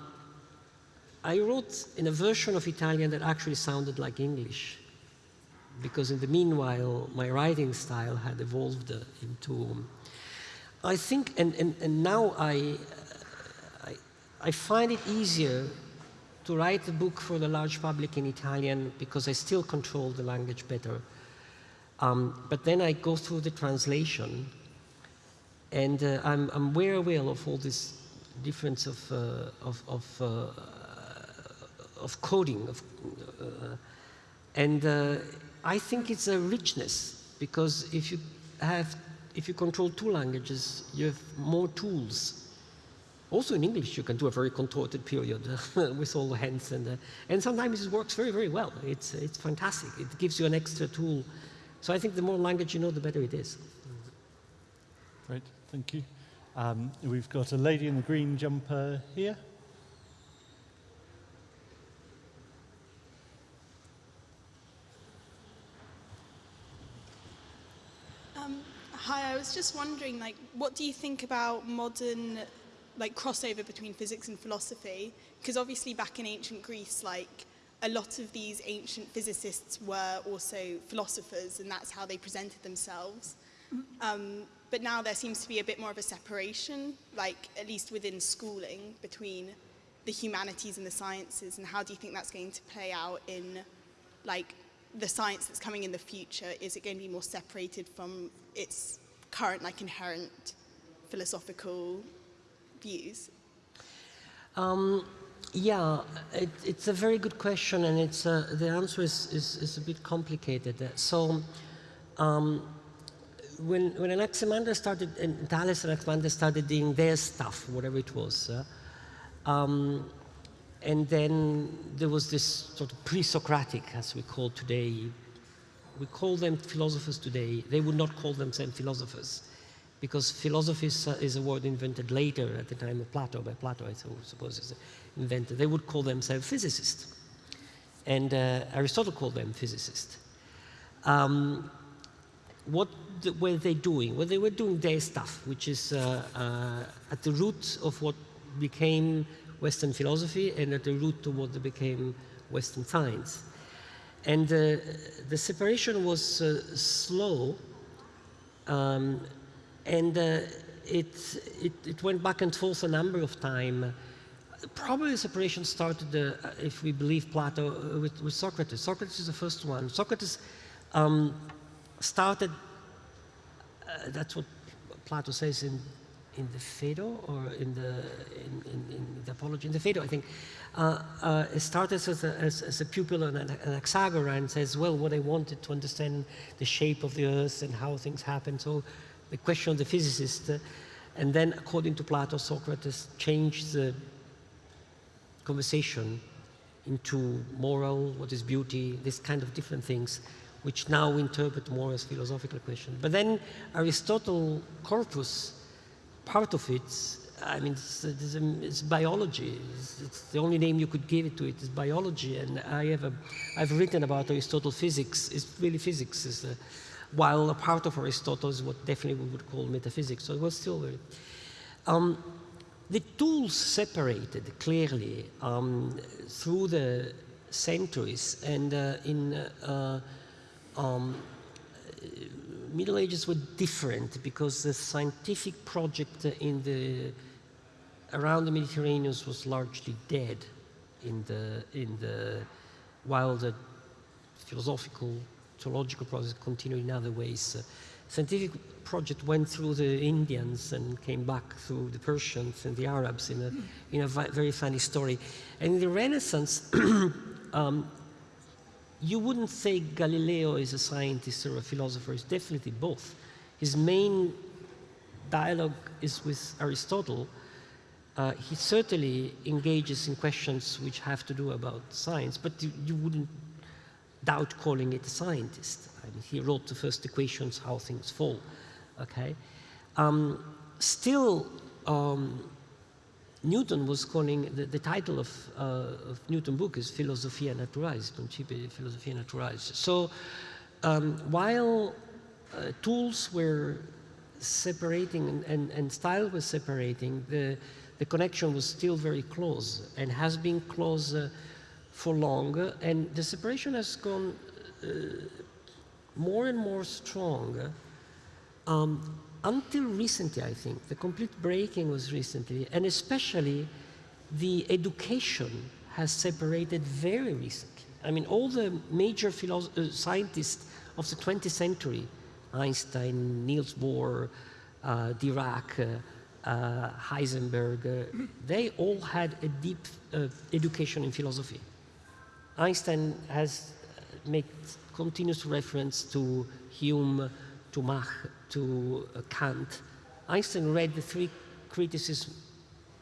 I wrote in a version of Italian that actually sounded like English because in the meanwhile my writing style had evolved uh, into um, I think and, and, and now I, I, I find it easier to write a book for the large public in Italian because I still control the language better. Um, but then I go through the translation and uh, I'm, I'm very aware of all this difference of, uh, of, of, uh, of coding. Of, uh, and uh, I think it's a richness because if you have, if you control two languages, you have more tools. Also in English, you can do a very contorted period [laughs] with all the hands and, and sometimes it works very, very well. It's, it's fantastic. It gives you an extra tool. So I think the more language you know, the better it is. Great. Thank you. Um, we've got a lady in the green jumper here. Um, hi, I was just wondering, like, what do you think about modern, like, crossover between physics and philosophy? Because obviously back in ancient Greece, like, a lot of these ancient physicists were also philosophers, and that's how they presented themselves. Mm-hmm. Um, but now there seems to be a bit more of a separation, like at least within schooling, between the humanities and the sciences. And how do you think that's going to play out in like the science that's coming in the future? Is it going to be more separated from its current like inherent philosophical views? Um, yeah, it, it's a very good question, and it's uh, the answer is, is, is, a bit complicated. So, um, when, when Anaximander started, and Thales and Anaximander started doing their stuff, whatever it was, uh, um, and then there was this sort of pre-Socratic, as we call today, we call them philosophers today. They would not call themselves philosophers, because philosophy is, a word invented later at the time of Plato, by Plato, I suppose, is invented. They would call themselves physicists. And uh, Aristotle called them physicists. Um, what were they doing? Well, they were doing their stuff, which is uh, uh, at the root of what became Western philosophy and at the root of what became Western science. And uh, the separation was uh, slow, um, and uh, it, it, it, went back and forth a number of times. Probably the separation started, uh, if we believe Plato, with, with, Socrates. Socrates is the first one. Socrates um, started, uh, that's what Plato says in, in the Phaedo or in the, in, in, in the Apology, in the Phaedo, I think. Uh, uh, it started as a, as, as a pupil and an Anaxagora and says, well, what I wanted to understand the shape of the earth and how things happen. So the question of the physicist, uh, and then according to Plato, Socrates changed the conversation into moral, what is beauty, this kind of different things which now we interpret more as philosophical questions. But then Aristotle corpus, part of it I mean, it's, it's, it's biology. It's, it's, the only name you could give it to it is biology. And I have a, I've written about Aristotle physics. It's really physics. Is a, while a part of Aristotle is what definitely we would call metaphysics. So it was still very. Um, the tools separated clearly um, through the centuries, and uh, in uh, um, Middle Ages were different because the scientific project in the around the Mediterranean was largely dead in the in the while the philosophical theological process continued in other ways. Uh, scientific project went through the Indians and came back through the Persians and the Arabs in a, in a very funny story. And in the Renaissance, [clears throat] um, you wouldn't say Galileo is a scientist or a philosopher, he's definitely both. His main dialogue is with Aristotle. Uh, he certainly engages in questions which have to do about science, but you, you wouldn't doubt calling it a scientist. I mean, he wrote the first equations, how things fall, okay? Um, still, um, Newton was calling, the, the title of, uh, of Newton book is Philosophia Naturalis, Principia Philosophia Naturalis. So um, while uh, tools were separating and, and, and, style was separating, the, the connection was still very close and has been close uh, for long. And the separation has gone uh, more and more strong. Um, until recently, I think, the complete breaking was recently, and especially the education has separated very recently. I mean, all the major uh, scientists of the 20th century, Einstein, Niels Bohr, uh, Dirac, uh, uh, Heisenberg, uh, they all had a deep uh, education in philosophy. Einstein has made continuous reference to Hume, to Mach, to uh, Kant. Einstein read the three criticisms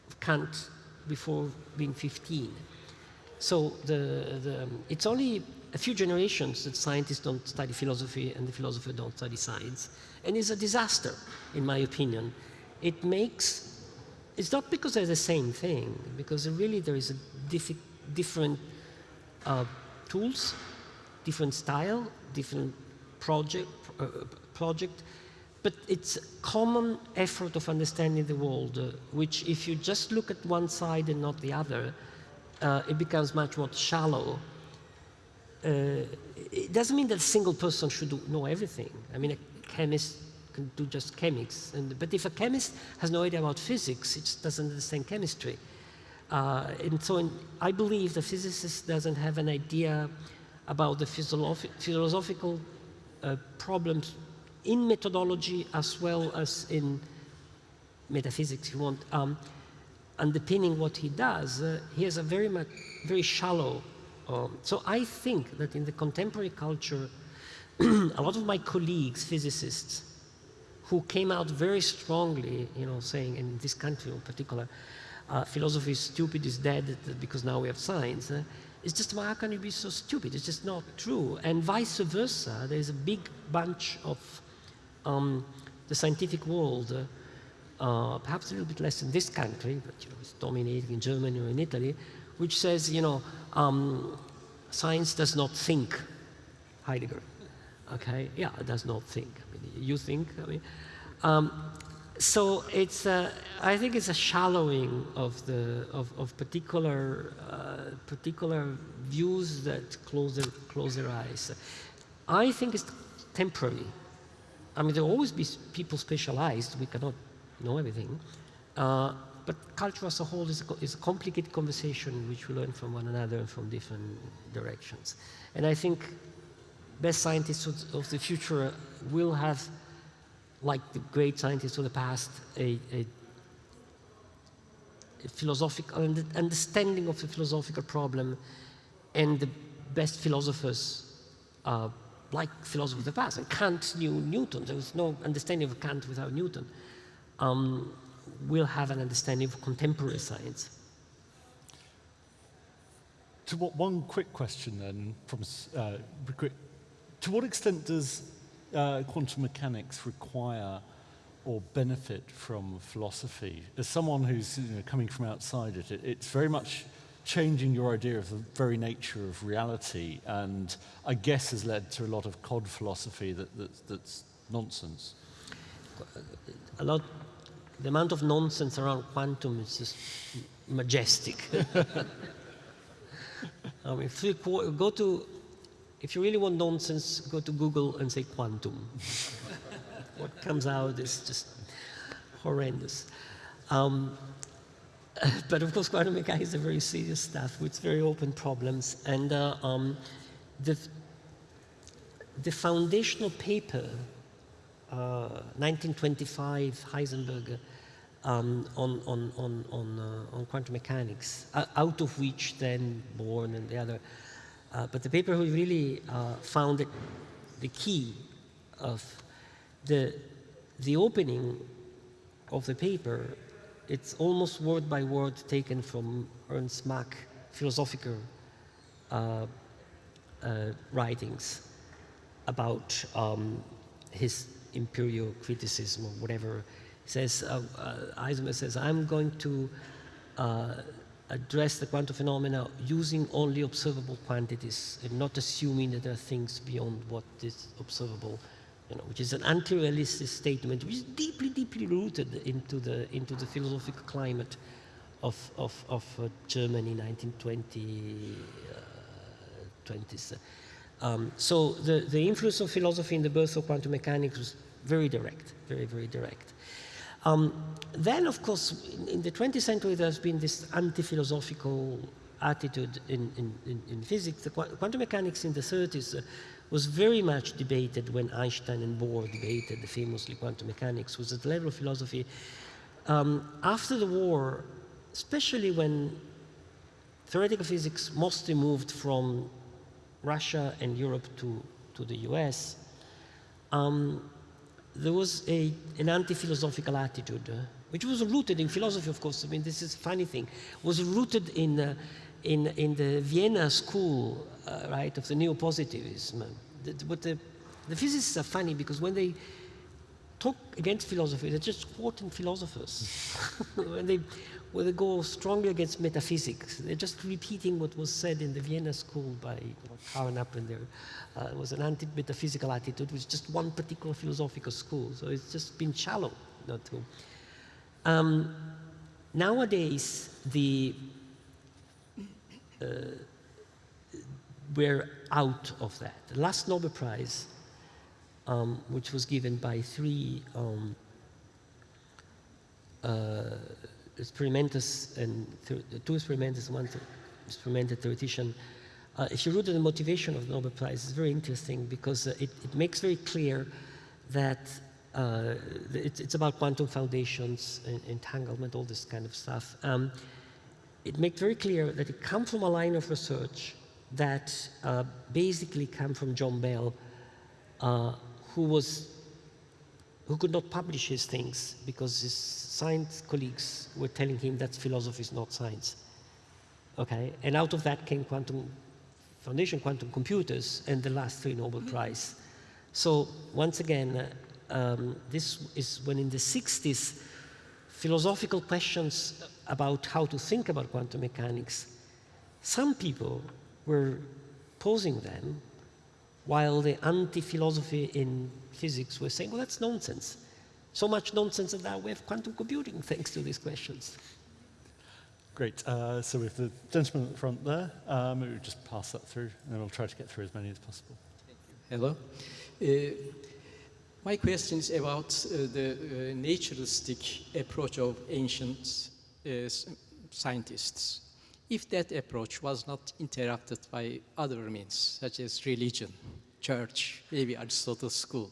of Kant before being 15. So the, the, um, it's only a few generations that scientists don't study philosophy and the philosophers don't study science. And it's a disaster, in my opinion. It makes, it's not because they're the same thing, because really there is a different uh, tools, different style, different project, uh, project, but it's a common effort of understanding the world, uh, which if you just look at one side and not the other, uh, it becomes much more shallow. Uh, it doesn't mean that a single person should do, know everything. I mean, a chemist can do just chemics. And, but if a chemist has no idea about physics, it just doesn't understand chemistry. Uh, and so in, I believe the physicist doesn't have an idea about the philosophical uh, problems in methodology as well as in metaphysics, if you want, um, underpinning what he does, uh, he has a very much, very shallow. Um, so I think that in the contemporary culture, [clears throat] a lot of my colleagues, physicists, who came out very strongly, you know, saying in this country in particular, uh, philosophy is stupid, is dead because now we have science. Uh, it's just, how can you be so stupid? It's just not true. And vice versa, there's a big bunch of um, the scientific world, uh, perhaps a little bit less in this country, but you know, it's dominating in Germany or in Italy, which says, you know, um, science does not think, Heidegger. Okay, yeah, it does not think. I mean, you think, I mean. Um, so it's, uh, I think it's a shallowing of the, of, of particular, uh, particular views that close their, close their eyes. I think it's temporary. I mean, there will always be people specialized. We cannot know everything. Uh, but culture as a whole is a, is a, complicated conversation which we learn from one another and from different directions. And I think best scientists of, the future will have, like the great scientists of the past, a, a, a philosophical understanding of the philosophical problem and the best philosophers uh, like philosophers of the past. And Kant knew Newton. There was no understanding of Kant without Newton. Um, we'll have an understanding of contemporary science. To what, one quick question then from uh, to what extent does uh, quantum mechanics require or benefit from philosophy? As someone who's you know, coming from outside it, it, it's very much changing your idea of the very nature of reality and I guess has led to a lot of cod philosophy that, that, that's nonsense. A lot, the amount of nonsense around quantum is just majestic. [laughs] I mean, if you go to, if you really want nonsense, go to Google and say quantum. [laughs] what comes out is just horrendous. Um, [laughs] but of course, quantum mechanics is a very serious stuff with very open problems. And uh, um, the, the foundational paper, uh, 1925, Heisenberg, um, on, on, on, on, uh, on quantum mechanics, out of which then Born and the other. Uh, but the paper who really uh, found the key of the, the opening of the paper, it's almost word by word taken from Ernst Mach philosophical uh, uh, writings about um, his empirio-criticism or whatever. Says, uh, uh, Heisenberg says, I'm going to uh, address the quantum phenomena using only observable quantities and not assuming that there are things beyond what is observable, you know, which is an anti-realistic statement, which is deeply, deeply rooted into the, into the philosophical climate of, of, of uh, Germany, 1920s. uh, 20s. Um, so the, the influence of philosophy in the birth of quantum mechanics was very direct, very, very direct. Um, then, of course, in, in, the 20th century, there's been this anti-philosophical attitude in, in, in, physics. The quantum mechanics in the 30s uh, was very much debated when Einstein and Bohr debated the famously quantum mechanics, was at the level of philosophy. Um, after the war, especially when theoretical physics mostly moved from Russia and Europe to, to the US, um, there was a, an anti-philosophical attitude, uh, which was rooted in philosophy, of course. I mean, this is a funny thing. Was rooted in, uh, in, in the Vienna school, uh, right, of the neo-positivism. The, but the, the physicists are funny because when they talk against philosophy, they're just quoting philosophers. [laughs] when, they, when they go strongly against metaphysics, they're just repeating what was said in the Vienna school by you know, Karl Appender. Uh, it was an anti-metaphysical attitude, which is just one particular philosophical school. So it's just been shallow. Not to. Um, nowadays, the uh, we're out of that. The last Nobel Prize, um, which was given by three um, uh, experimenters and two experimenters, one experimental theoretician, uh, if you read the motivation of the Nobel Prize, it's very interesting because uh, it, it, makes very clear that uh, it, it's about quantum foundations, entanglement, all this kind of stuff. Um, it makes very clear that it comes from a line of research that uh, basically came from John Bell, uh, who was who could not publish his things because his science colleagues were telling him that philosophy is not science. Okay, and out of that came quantum Foundation Quantum Computers and the last three Nobel mm-hmm. Prize. So once again, um, this is when in the 60s, philosophical questions about how to think about quantum mechanics, some people were posing them while the anti-philosophy in physics were saying, well, that's nonsense. So much nonsense that now we have quantum computing [laughs] thanks to these questions. Great. Uh, so with the gentleman at the front there, um, we'll just pass that through, and then we'll try to get through as many as possible. Hello. Uh, my question is about uh, the uh, naturalistic approach of ancient uh, scientists. If that approach was not interrupted by other means, such as religion, church, maybe Aristotle's school,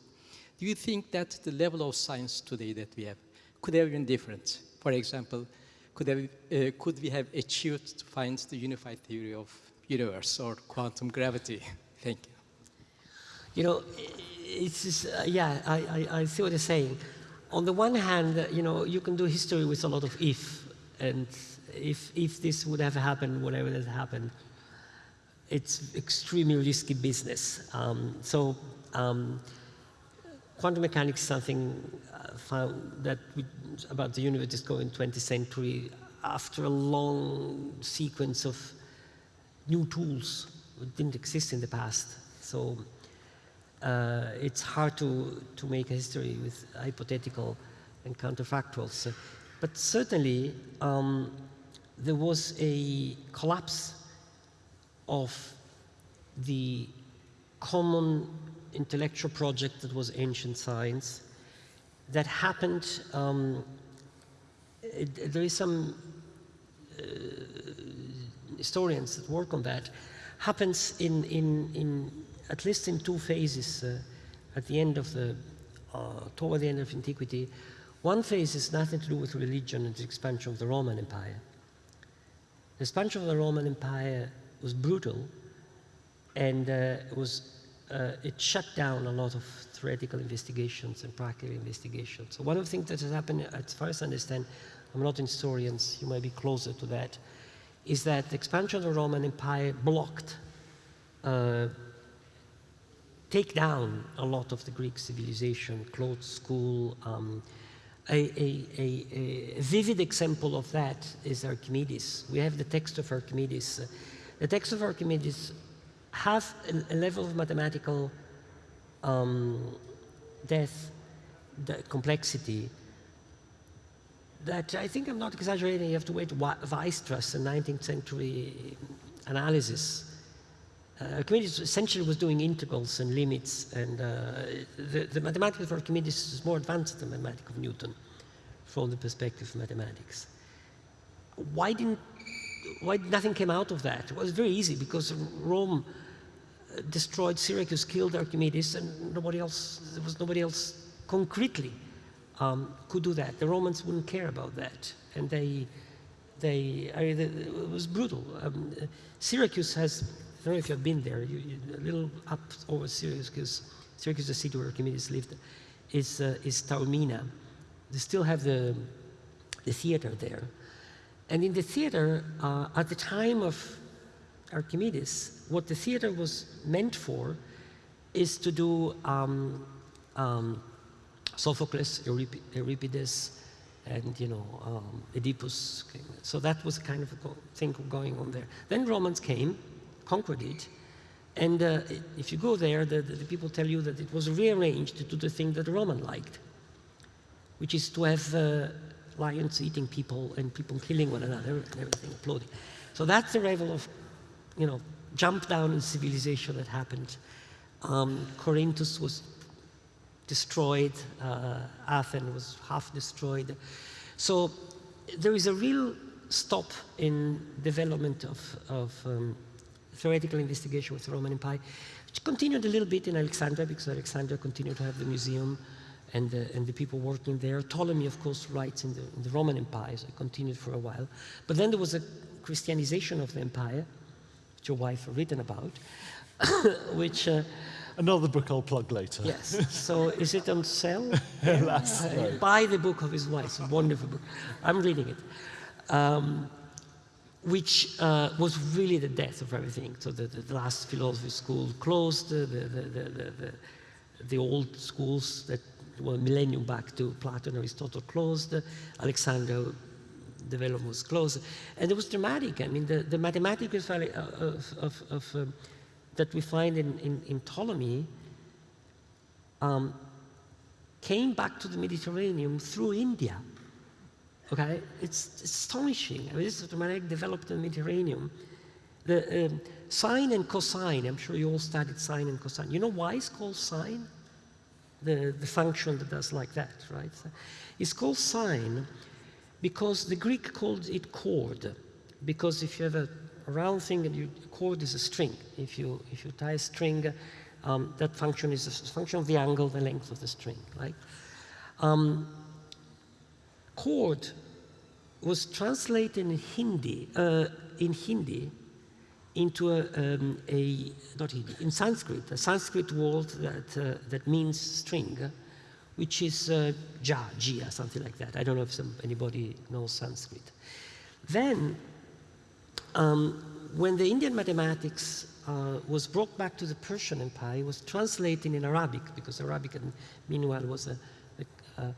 do you think that the level of science today that we have could have been different? For example, could, have, uh, could we have achieved to find the unified theory of universe or quantum gravity? [laughs] Thank you. You know, it's just, uh, yeah, I, I, I, see what you're saying. On the one hand, uh, you know, you can do history with a lot of if, and if, if this would have happened, whatever has happened, it's extremely risky business. Um, so um, quantum mechanics is something uh, found that we, about the universe discovered in 20th century after a long sequence of new tools that didn't exist in the past. So uh, it's hard to, to make a history with hypothetical and counterfactuals. But certainly, um, there was a collapse of the common intellectual project that was ancient science that happened. Um, it, there is some uh, historians that work on that. Happens in, in, in at least in two phases uh, at the end of the, uh, toward the end of antiquity. One phase is nothing to do with religion and the expansion of the Roman Empire. The expansion of the Roman Empire was brutal and uh, was, uh, it shut down a lot of theoretical investigations and practical investigations. So one of the things that has happened, as far as I understand, I'm not an historian, you might be closer to that, is that the expansion of the Roman Empire blocked, uh, take down a lot of the Greek civilization, closed school. Um, a, a, a, vivid example of that is Archimedes. We have the text of Archimedes. The text of Archimedes has a, a level of mathematical um, depth, the complexity, that I think I'm not exaggerating. You have to wait Weierstrass, a 19th century analysis. Uh, Archimedes essentially was doing integrals and limits, and uh, the, the, mathematics of Archimedes is more advanced than the mathematics of Newton from the perspective of mathematics. Why didn't why nothing came out of that? It was very easy because Rome uh, destroyed Syracuse, killed Archimedes, and nobody else, there was nobody else concretely um, could do that. The Romans wouldn't care about that. And they, they, I mean, it was brutal. Um, Syracuse has, don't know if you've been there, you, you, a little up over Syracuse, because Syracuse, the city where Archimedes lived, is, uh, is Taormina. They still have the, the theater there. And in the theater, uh, at the time of Archimedes, what the theater was meant for is to do um, um, Sophocles, Euripides, and you know um, Oedipus. So that was kind of a thing going on there. Then Romans came, conquered it, and uh, if you go there, the, the, people tell you that it was rearranged to do the thing that the Roman liked, which is to have uh, lions eating people and people killing one another and everything exploding. So that's the level of, you know, jump down in civilization that happened. Um, Corinthus was destroyed, uh, Athens was half destroyed. So there is a real stop in development of, of um, theoretical investigation with the Roman Empire, which continued a little bit in Alexandria because Alexandria continued to have the museum and the, and the people working there. Ptolemy, of course, writes in the, in the Roman Empire, so it continued for a while. But then there was a Christianization of the empire, which your wife written about, [coughs] which... Uh, Another book I'll plug later. Yes. [laughs] So is it on sale? [laughs] yes. Uh, buy the book of his wife. It's a wonderful book. I'm reading it. Um, which uh, was really the death of everything. So the, the last philosophy school closed, the, the, the, old schools that were millennium back to Plato and Aristotle closed, Alexandria development was closed, and it was dramatic. I mean, the, the mathematical value of, of, of um, that we find in, in, in Ptolemy um, came back to the Mediterranean through India. Okay, it's, astonishing. I mean, this is dramatic developed in the Mediterranean. The um, sine and cosine, I'm sure you all studied sine and cosine. You know why it's called sine? The, the function that does like that, right? It's called sine because the Greek called it chord. Because if you have a, round thing and you, a chord is a string. If you, if you tie a string, um, that function is a function of the angle, the length of the string, right? Um, chord was translated in Hindi, uh, in Hindi into a, um, a, not Hindi, in Sanskrit, a Sanskrit word that, uh, that means string, which is uh, ja, jia, something like that. I don't know if some, anybody knows Sanskrit. Then, um, when the Indian mathematics uh, was brought back to the Persian Empire, it was translated in Arabic, because Arabic, meanwhile, was a, a uh,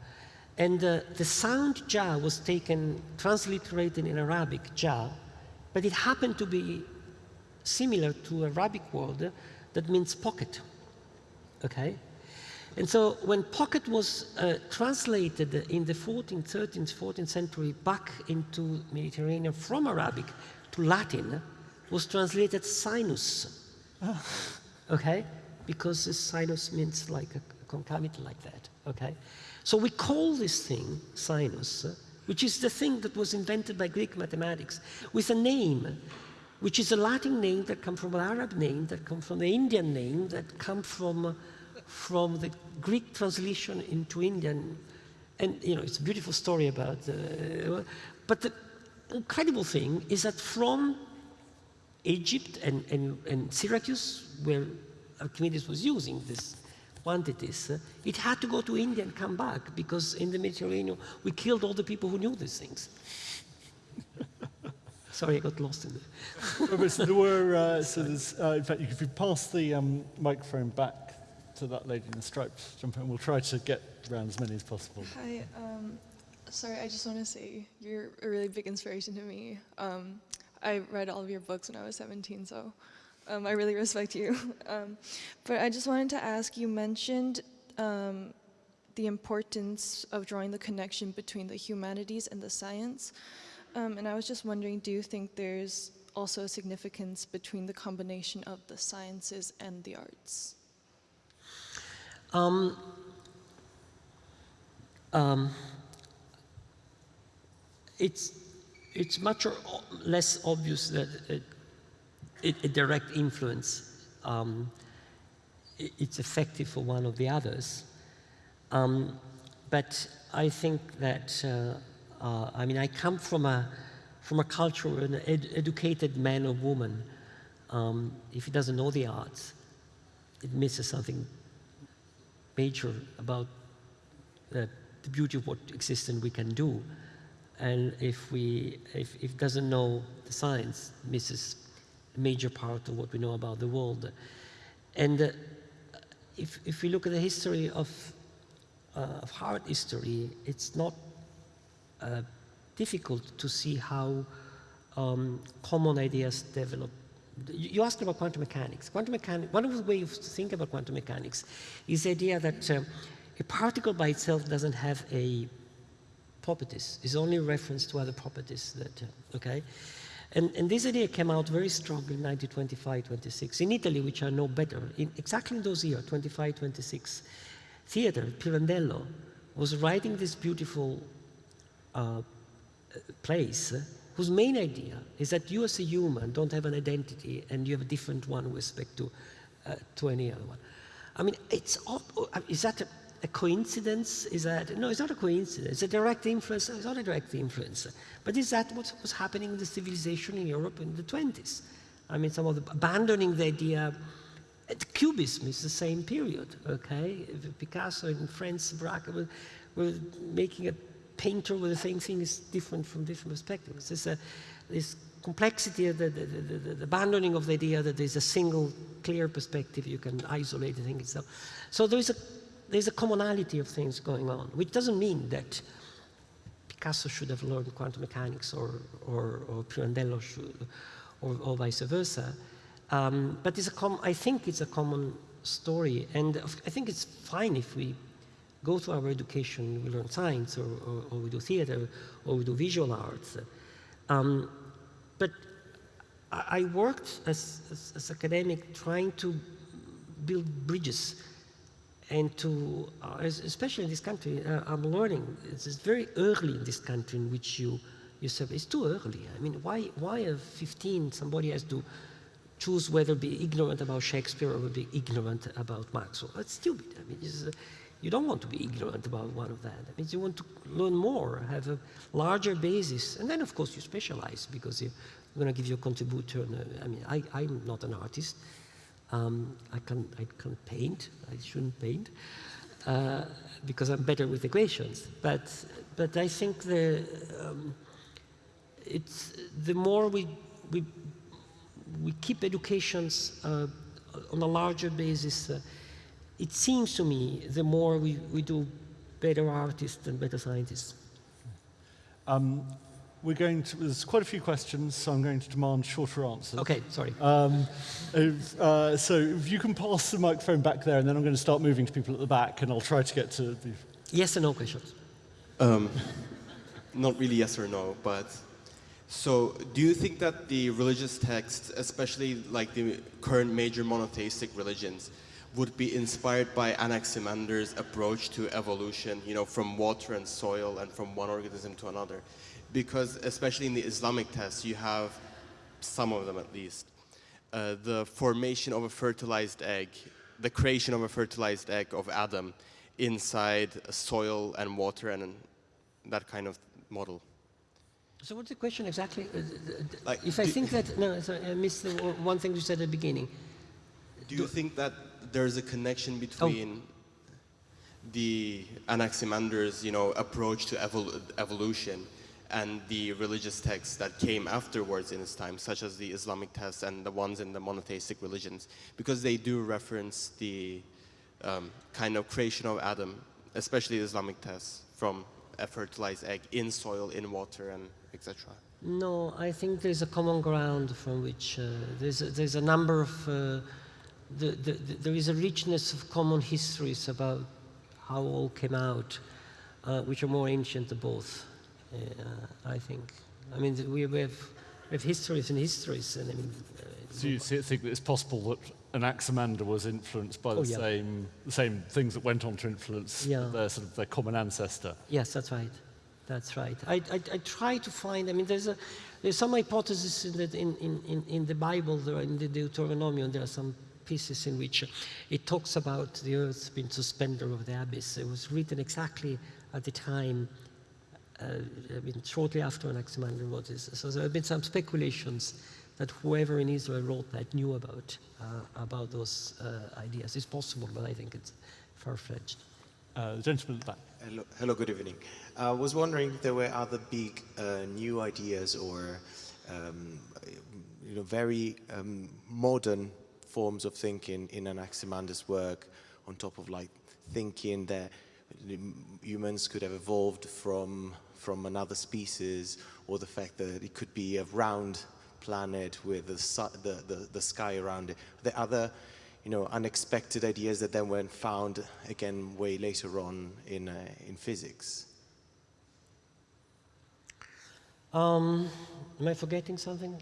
and uh, the sound ja was taken, transliterated in Arabic, ja, but it happened to be similar to Arabic word that means pocket, okay? And so when pocket was uh, translated in the 14th, 13th, 14th century back into Mediterranean from Arabic to Latin, was translated sinus. okay? Because the sinus means like a concavity like that. Okay? So we call this thing sinus, which is the thing that was invented by Greek mathematics, with a name, which is a Latin name that comes from an Arab name, that comes from the Indian name, that comes from, from the Greek translation into Indian. And, you know, it's a beautiful story about, uh, but the incredible thing is that from Egypt and, and, and Syracuse, where Archimedes was using this quantities, uh, it had to go to India and come back because in the Mediterranean we killed all the people who knew these things. [laughs] Sorry, I got lost in [laughs] there. so there were, uh, so there's, uh, in fact, if you pass the um, microphone back to that lady in the stripes, jump in, we'll try to get around as many as possible. Hi, um, sorry, I just want to say you're a really big inspiration to me. Um, I read all of your books when I was 17, so um, I really respect you. [laughs] Um, but I just wanted to ask, you mentioned um, the importance of drawing the connection between the humanities and the science. Um, and I was just wondering, do you think there's also a significance between the combination of the sciences and the arts? Um, um, it's it's much less obvious that a, a direct influence um, it's effective for one or the others. Um, but I think that, uh, uh, I mean, I come from a, from a culture, an ed educated man or woman, um, if he doesn't know the arts, it misses something major about uh, the beauty of what exists and we can do. And if we, if, if doesn't know the science, misses major part of what we know about the world. And uh, if, if we look at the history of, uh, of art history, it's not uh, difficult to see how um, common ideas develop. You asked about quantum mechanics. Quantum mechanics, one of the ways to think about quantum mechanics is the idea that uh, a particle by itself doesn't have a properties. It's only reference to other properties that, uh, okay? And, and this idea came out very strongly in 1925, 26. In Italy, which I know better, in exactly in those years, 25, 26, theater, Pirandello, was writing this beautiful uh, place whose main idea is that you as a human don't have an identity and you have a different one with respect to, uh, to any other one. I mean, it's, is that a, a coincidence? Is that, no, it's not a coincidence. It's a direct influence. It's not a direct influence. But is that what was happening in the civilization in Europe in the 20s? I mean, some of the, abandoning the idea, Cubism is the same period, okay? Picasso in France, Braque were, were making a painter with the same thing is different from different perspectives. This complexity, the, the, the, the, abandoning of the idea that there's a single clear perspective, you can isolate the thing itself. So there's a there's a commonality of things going on, which doesn't mean that Picasso should have learned quantum mechanics or, or, or Pirandello should, or, or vice versa. Um, but it's a I think it's a common story, and I think it's fine if we go through our education, we learn science, or, or, or we do theater, or we do visual arts. Um, but I worked as, as, as academic trying to build bridges and to, uh, especially in this country, uh, I'm learning, it's, it's, very early in this country in which you, you serve. it's too early. I mean, why, why at 15 somebody has to choose whether be ignorant about Shakespeare or be ignorant about Maxwell? That's stupid. I mean, uh, you don't want to be ignorant about one of that. I mean, you want to learn more, have a larger basis. And then, of course, you specialize because you're going to give your contribution. I mean, I, I'm not an artist. Um, I, can, I can't paint, I shouldn't paint, uh, because I'm better with equations. But, but I think the, um, it's, the more we, we, we keep educations uh, on a larger basis, uh, it seems to me the more we, we do better artists and better scientists. Um, we're going to, there's quite a few questions, so I'm going to demand shorter answers. Okay, sorry. Um, if, uh, so if you can pass the microphone back there, and then I'm going to start moving to people at the back, and I'll try to get to the... Yes and no questions. Um, [laughs] not really yes or no, but so do you think that the religious texts, especially like the current major monotheistic religions, would be inspired by Anaximander's approach to evolution, you know, from water and soil and from one organism to another? Because especially in the Islamic texts, you have some of them at least, uh, the formation of a fertilized egg, the creation of a fertilized egg of Adam inside soil and water and that kind of model. So what's the question exactly? Uh, Like, if I think that, no, sorry, I missed the one thing you said at the beginning. Do you think that there's a connection between the Anaximander's, you know, approach to evol- evolution and the religious texts that came afterwards in his time, such as the Islamic texts and the ones in the monotheistic religions, because they do reference the um, kind of creation of Adam, especially the Islamic texts, from a fertilized egg in soil, in water, and etc. No, I think there's a common ground from which uh, there's, a, there's a number of, uh, the, the, the, there is a richness of common histories about how all came out, uh, which are more ancient than both, I think. I mean, we, we, have, we have histories and histories, and I mean, uh, Do you think that it's possible that Anaximander was influenced by the, Oh, yeah. same, the same things that went on to influence Yeah. their, sort of, their common ancestor? Yes, that's right. That's right. I, I, I try to find, I mean, there's, a, there's some hypotheses in the, in, in, in, in the Bible, there in the Deuteronomy, and there are some pieces in which it talks about the earth being suspended over the abyss. It was written exactly at the time, uh, I mean, shortly after Anaximander wrote this. So there have been some speculations that whoever in Israel wrote that knew about, uh, about those uh, ideas. It's possible, but I think it's far-fetched. Uh, gentleman at the back. Hello, hello, good evening. I was wondering if there were other big uh, new ideas or um, you know, very um, modern forms of thinking in Anaximander's work on top of like thinking that humans could have evolved from, from another species or the fact that it could be a round planet with the, su- the, the, the sky around it. Are there other you know, unexpected ideas that then weren't found again way later on in, uh, in physics. Um, am I forgetting something?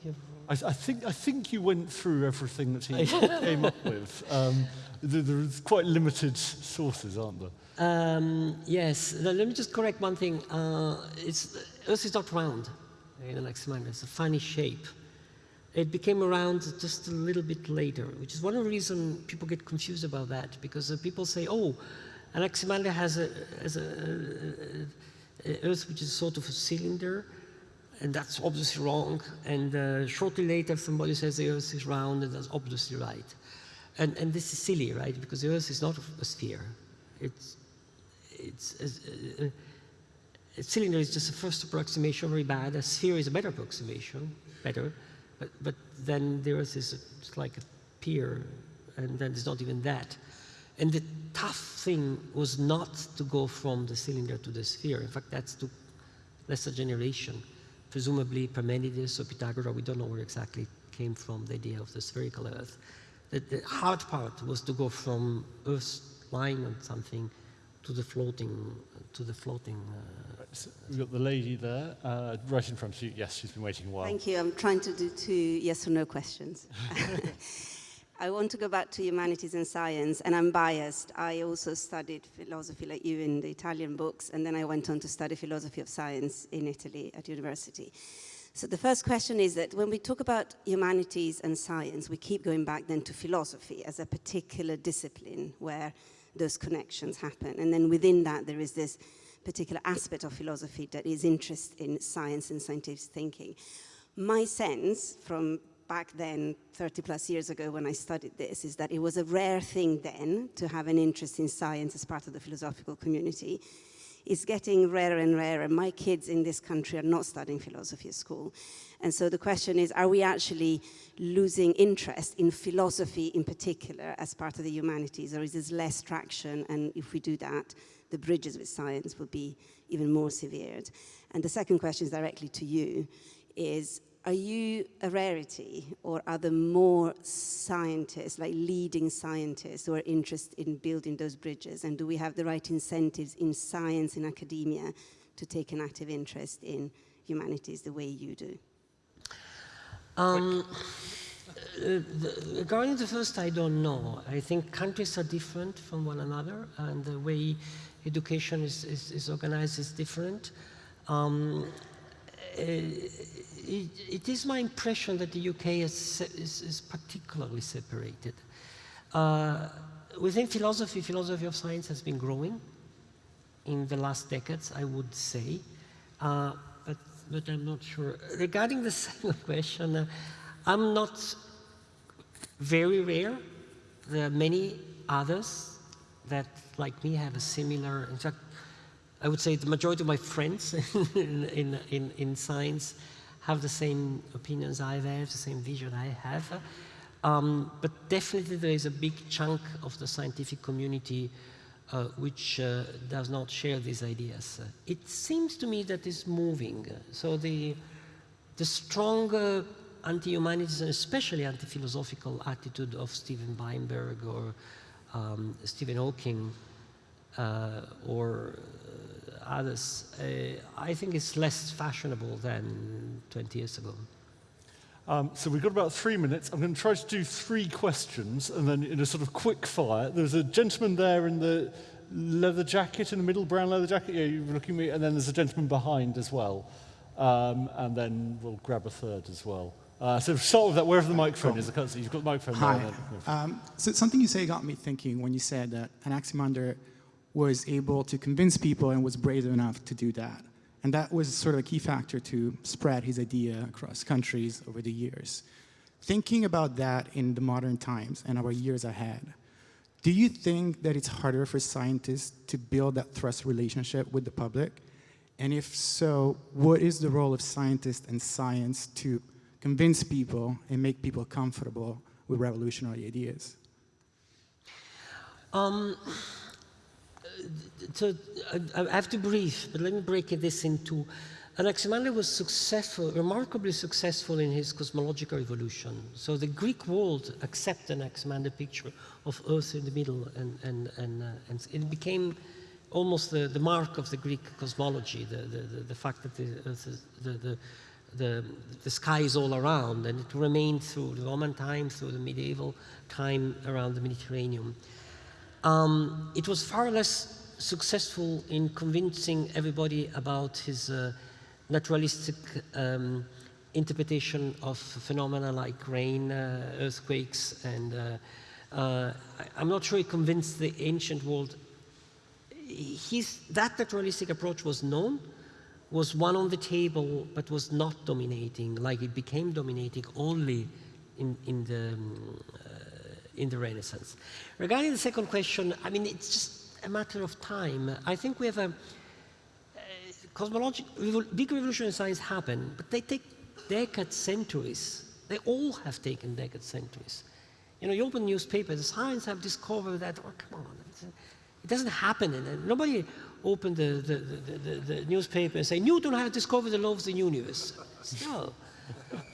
I, I, think, I think you went through everything that he [laughs] came up with. Um, there, there's quite limited sources, aren't there? Um, yes, let me just correct one thing. Uh, Earth is not round in Anaximander, it's a funny shape. It became around just a little bit later, which is one of the reasons people get confused about that, because uh, people say, oh, Anaximander has a, has a, a, a Earth which is sort of a cylinder, and that's obviously wrong. And uh, shortly later, somebody says the Earth is round, and that's obviously right. And, and this is silly, right? Because the Earth is not a sphere. It's, it's, uh, a cylinder is just a first approximation, very bad. A sphere is a better approximation, better. But, but then the Earth is a, it's like a pier, and then it's not even that. And the tough thing was not to go from the cylinder to the sphere. In fact, that's to lesser generation. Presumably Parmenides or Pythagoras, we don't know where exactly came from, the idea of the spherical Earth. The, the hard part was to go from Earth lying on something to the floating, to the floating. Uh, So we've got the lady there, uh, right in front of you. Yes, she's been waiting a while. Thank you. I'm trying to do two yes or no questions. [laughs] [laughs] I want to go back to humanities and science, and I'm biased. I also studied philosophy like you in the Italian books, and then I went on to study philosophy of science in Italy at university. So the first question is that when we talk about humanities and science, we keep going back then to philosophy as a particular discipline where those connections happen. And then within that, there is this particular aspect of philosophy that is interest in science and scientific thinking. My sense from back then, 30 plus years ago when I studied this, is that it was a rare thing then to have an interest in science as part of the philosophical community. is getting rarer and rarer. My kids in this country are not studying philosophy at school. And so the question is, are we actually losing interest in philosophy in particular as part of the humanities, or is there less traction? And if we do that, the bridges with science will be even more severed. And the second question is directly to you, is are you a rarity or are there more scientists, like leading scientists who are interested in building those bridges? And do we have the right incentives in science, in academia, to take an active interest in humanities the way you do? Um, uh, regarding the first, I don't know. I think countries are different from one another and the way education is, is, is organized is different. Um, uh, it, it is my impression that the UK is, is, is particularly separated. Uh, within philosophy, philosophy of science has been growing in the last decades, I would say, uh, but, I'm not sure. Regarding the [laughs] second question, uh, I'm not very rare. There are many others that, like me, have a similar, in fact, I would say the majority of my friends [laughs] in, in, in, in science have the same opinions I have, the same vision I have. Um, but definitely there is a big chunk of the scientific community uh, which uh, does not share these ideas. Uh, it seems to me that it's moving. So the, the stronger anti-humanities and especially anti-philosophical attitude of Steven Weinberg or um, Stephen Hawking uh, or others, uh, I think it's less fashionable than 20 years ago. Um, so we've got about three minutes. I'm going to try to do three questions and then in a sort of quick fire. There's a gentleman there in the leather jacket in the middle, brown leather jacket. Yeah, you're looking at me. And then there's a gentleman behind as well. Um, and then we'll grab a third as well. Uh, so start with that, wherever the microphone cool. is. I see you've got the microphone Hi. there. Um, so something you say got me thinking when you said that Anaximander was able to convince people and was brave enough to do that. And that was sort of a key factor to spread his idea across countries over the years. Thinking about that in the modern times and our years ahead, do you think that it's harder for scientists to build that trust relationship with the public? And if so, what is the role of scientists and science to convince people and make people comfortable with revolutionary ideas? Um, so I, I have to brief, but let me break this into. Anaximander was successful, remarkably successful in his cosmological evolution. So the Greek world accepted Anaximander picture of Earth in the middle, and, and, and, uh, and it became almost the, the mark of the Greek cosmology, the, the, the, fact that the, the, the sky is all around, and it remained through the Roman time, through the medieval time around the Mediterranean. Um, it was far less successful in convincing everybody about his uh, naturalistic um, interpretation of phenomena like rain, uh, earthquakes, and uh, uh I'm not sure he convinced the ancient world. That naturalistic approach was known, was one on the table, but was not dominating, like it became dominating only in, in the um, in the Renaissance. Regarding the second question, I mean, it's just a matter of time. I think we have a, uh, cosmological, big revolution in science happen, but they take decades, centuries. They all have taken decades, centuries. You know, you open newspapers, science have discovered that, oh, come on. Uh, it doesn't happen. And nobody opened the, the, the, the, the newspaper and say, Newton has discovered the law of the universe. No.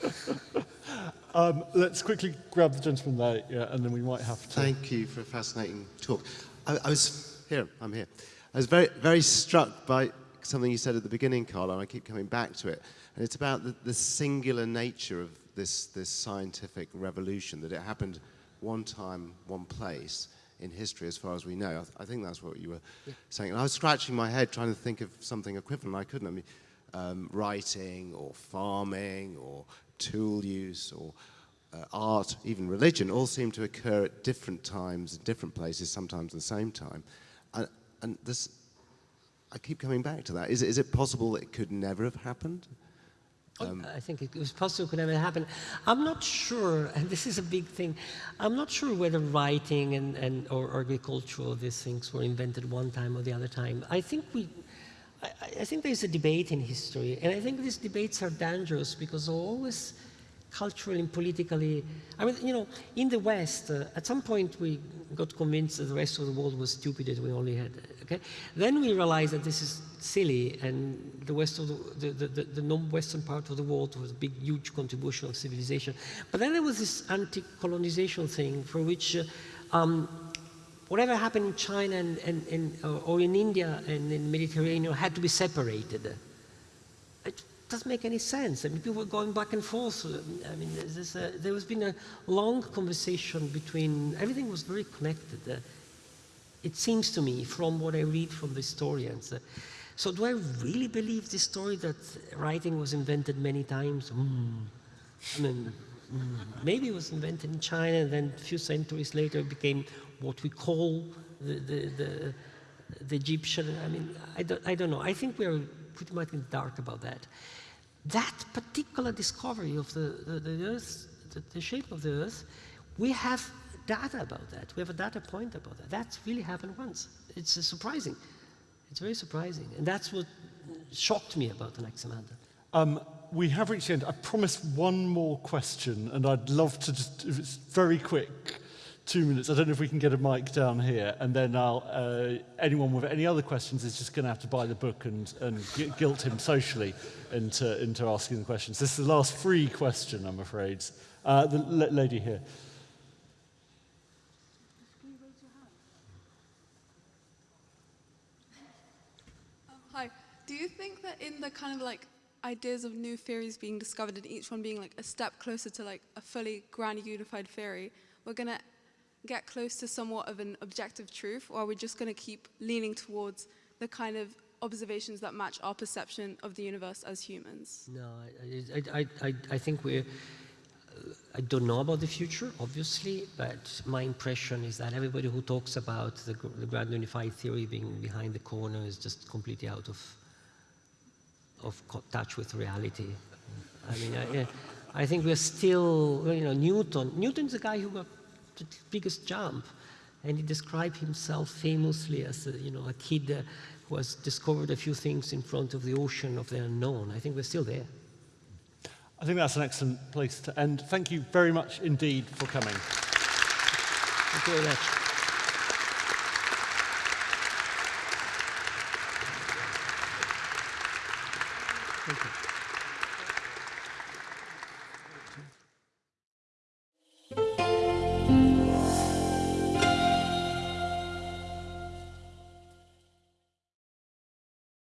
[laughs] Um, let's quickly grab the gentleman there, yeah, and then we might have to. Thank you for a fascinating talk. I, I, was here. I'm here. I was very, very struck by something you said at the beginning, Carl, and I keep coming back to it. And it's about the, the singular nature of this, this scientific revolution, that it happened one time, one place in history, as far as we know. I, th I think that's what you were yeah. saying. And I was scratching my head trying to think of something equivalent. I couldn't. I mean, um, writing or farming or tool use or uh, art, even religion, all seem to occur at different times, in different places, sometimes at the same time. And, and this, I keep coming back to that. Is it, is it possible that it could never have happened? Oh, um, I think it was possible it could never happen. I'm not sure, [laughs] and this is a big thing, I'm not sure whether writing and, and or agriculture, these things were invented one time or the other time. I think we, I, I think there's a debate in history, and I think these debates are dangerous because they're always culturally and politically. I mean, you know, in the West, uh, at some point we got convinced that the rest of the world was stupid, that we only had, okay? Then we realized that this is silly, and the West of the, the, the, the non-Western part of the world was a big, huge contribution of civilization. But then there was this anti-colonization thing for which uh, um, whatever happened in China and, and, and uh, or in India and in Mediterranean had to be separated. It doesn't make any sense. I mean, people were going back and forth. I mean, there has been a long conversation between, everything was very connected. Uh, it seems to me, from what I read from the historians. Uh, so do I really believe this story that writing was invented many times? Mm. I mean, mm. maybe it was invented in China, and then a few centuries later it became what we call the, the, the, the Egyptian. I mean, I don't, I don't know. I think we're pretty much in the dark about that. That particular discovery of the, the, the Earth, the, the shape of the Earth, we have data about that. We have a data point about that. That's really happened once. It's surprising. It's very surprising. And that's what shocked me about the Anaximander. Um, we have reached the end. I promised one more question, and I'd love to just, if it's very quick, two minutes. I don't know if we can get a mic down here, and then I'll, uh, anyone with any other questions is just going to have to buy the book and, and guilt him socially into, into asking the questions. This is the last free question, I'm afraid. Uh, the lady here. Hi. Do you think that in the kind of like ideas of new theories being discovered and each one being like a step closer to like a fully grand unified theory, we're going to get close to somewhat of an objective truth, or are we just going to keep leaning towards the kind of observations that match our perception of the universe as humans? No, I, I, I, I think we're, I don't know about the future, obviously, but my impression is that everybody who talks about the, the grand unified theory being behind the corner is just completely out of, of touch with reality. I mean, I, I think we're still, you know, Newton, Newton's the guy who got the biggest jump. And he described himself famously as a, you know, a kid uh, who has discovered a few things in front of the ocean of the unknown. I think we're still there. I think that's an excellent place to end. Thank you very much indeed for coming. Thank you very much.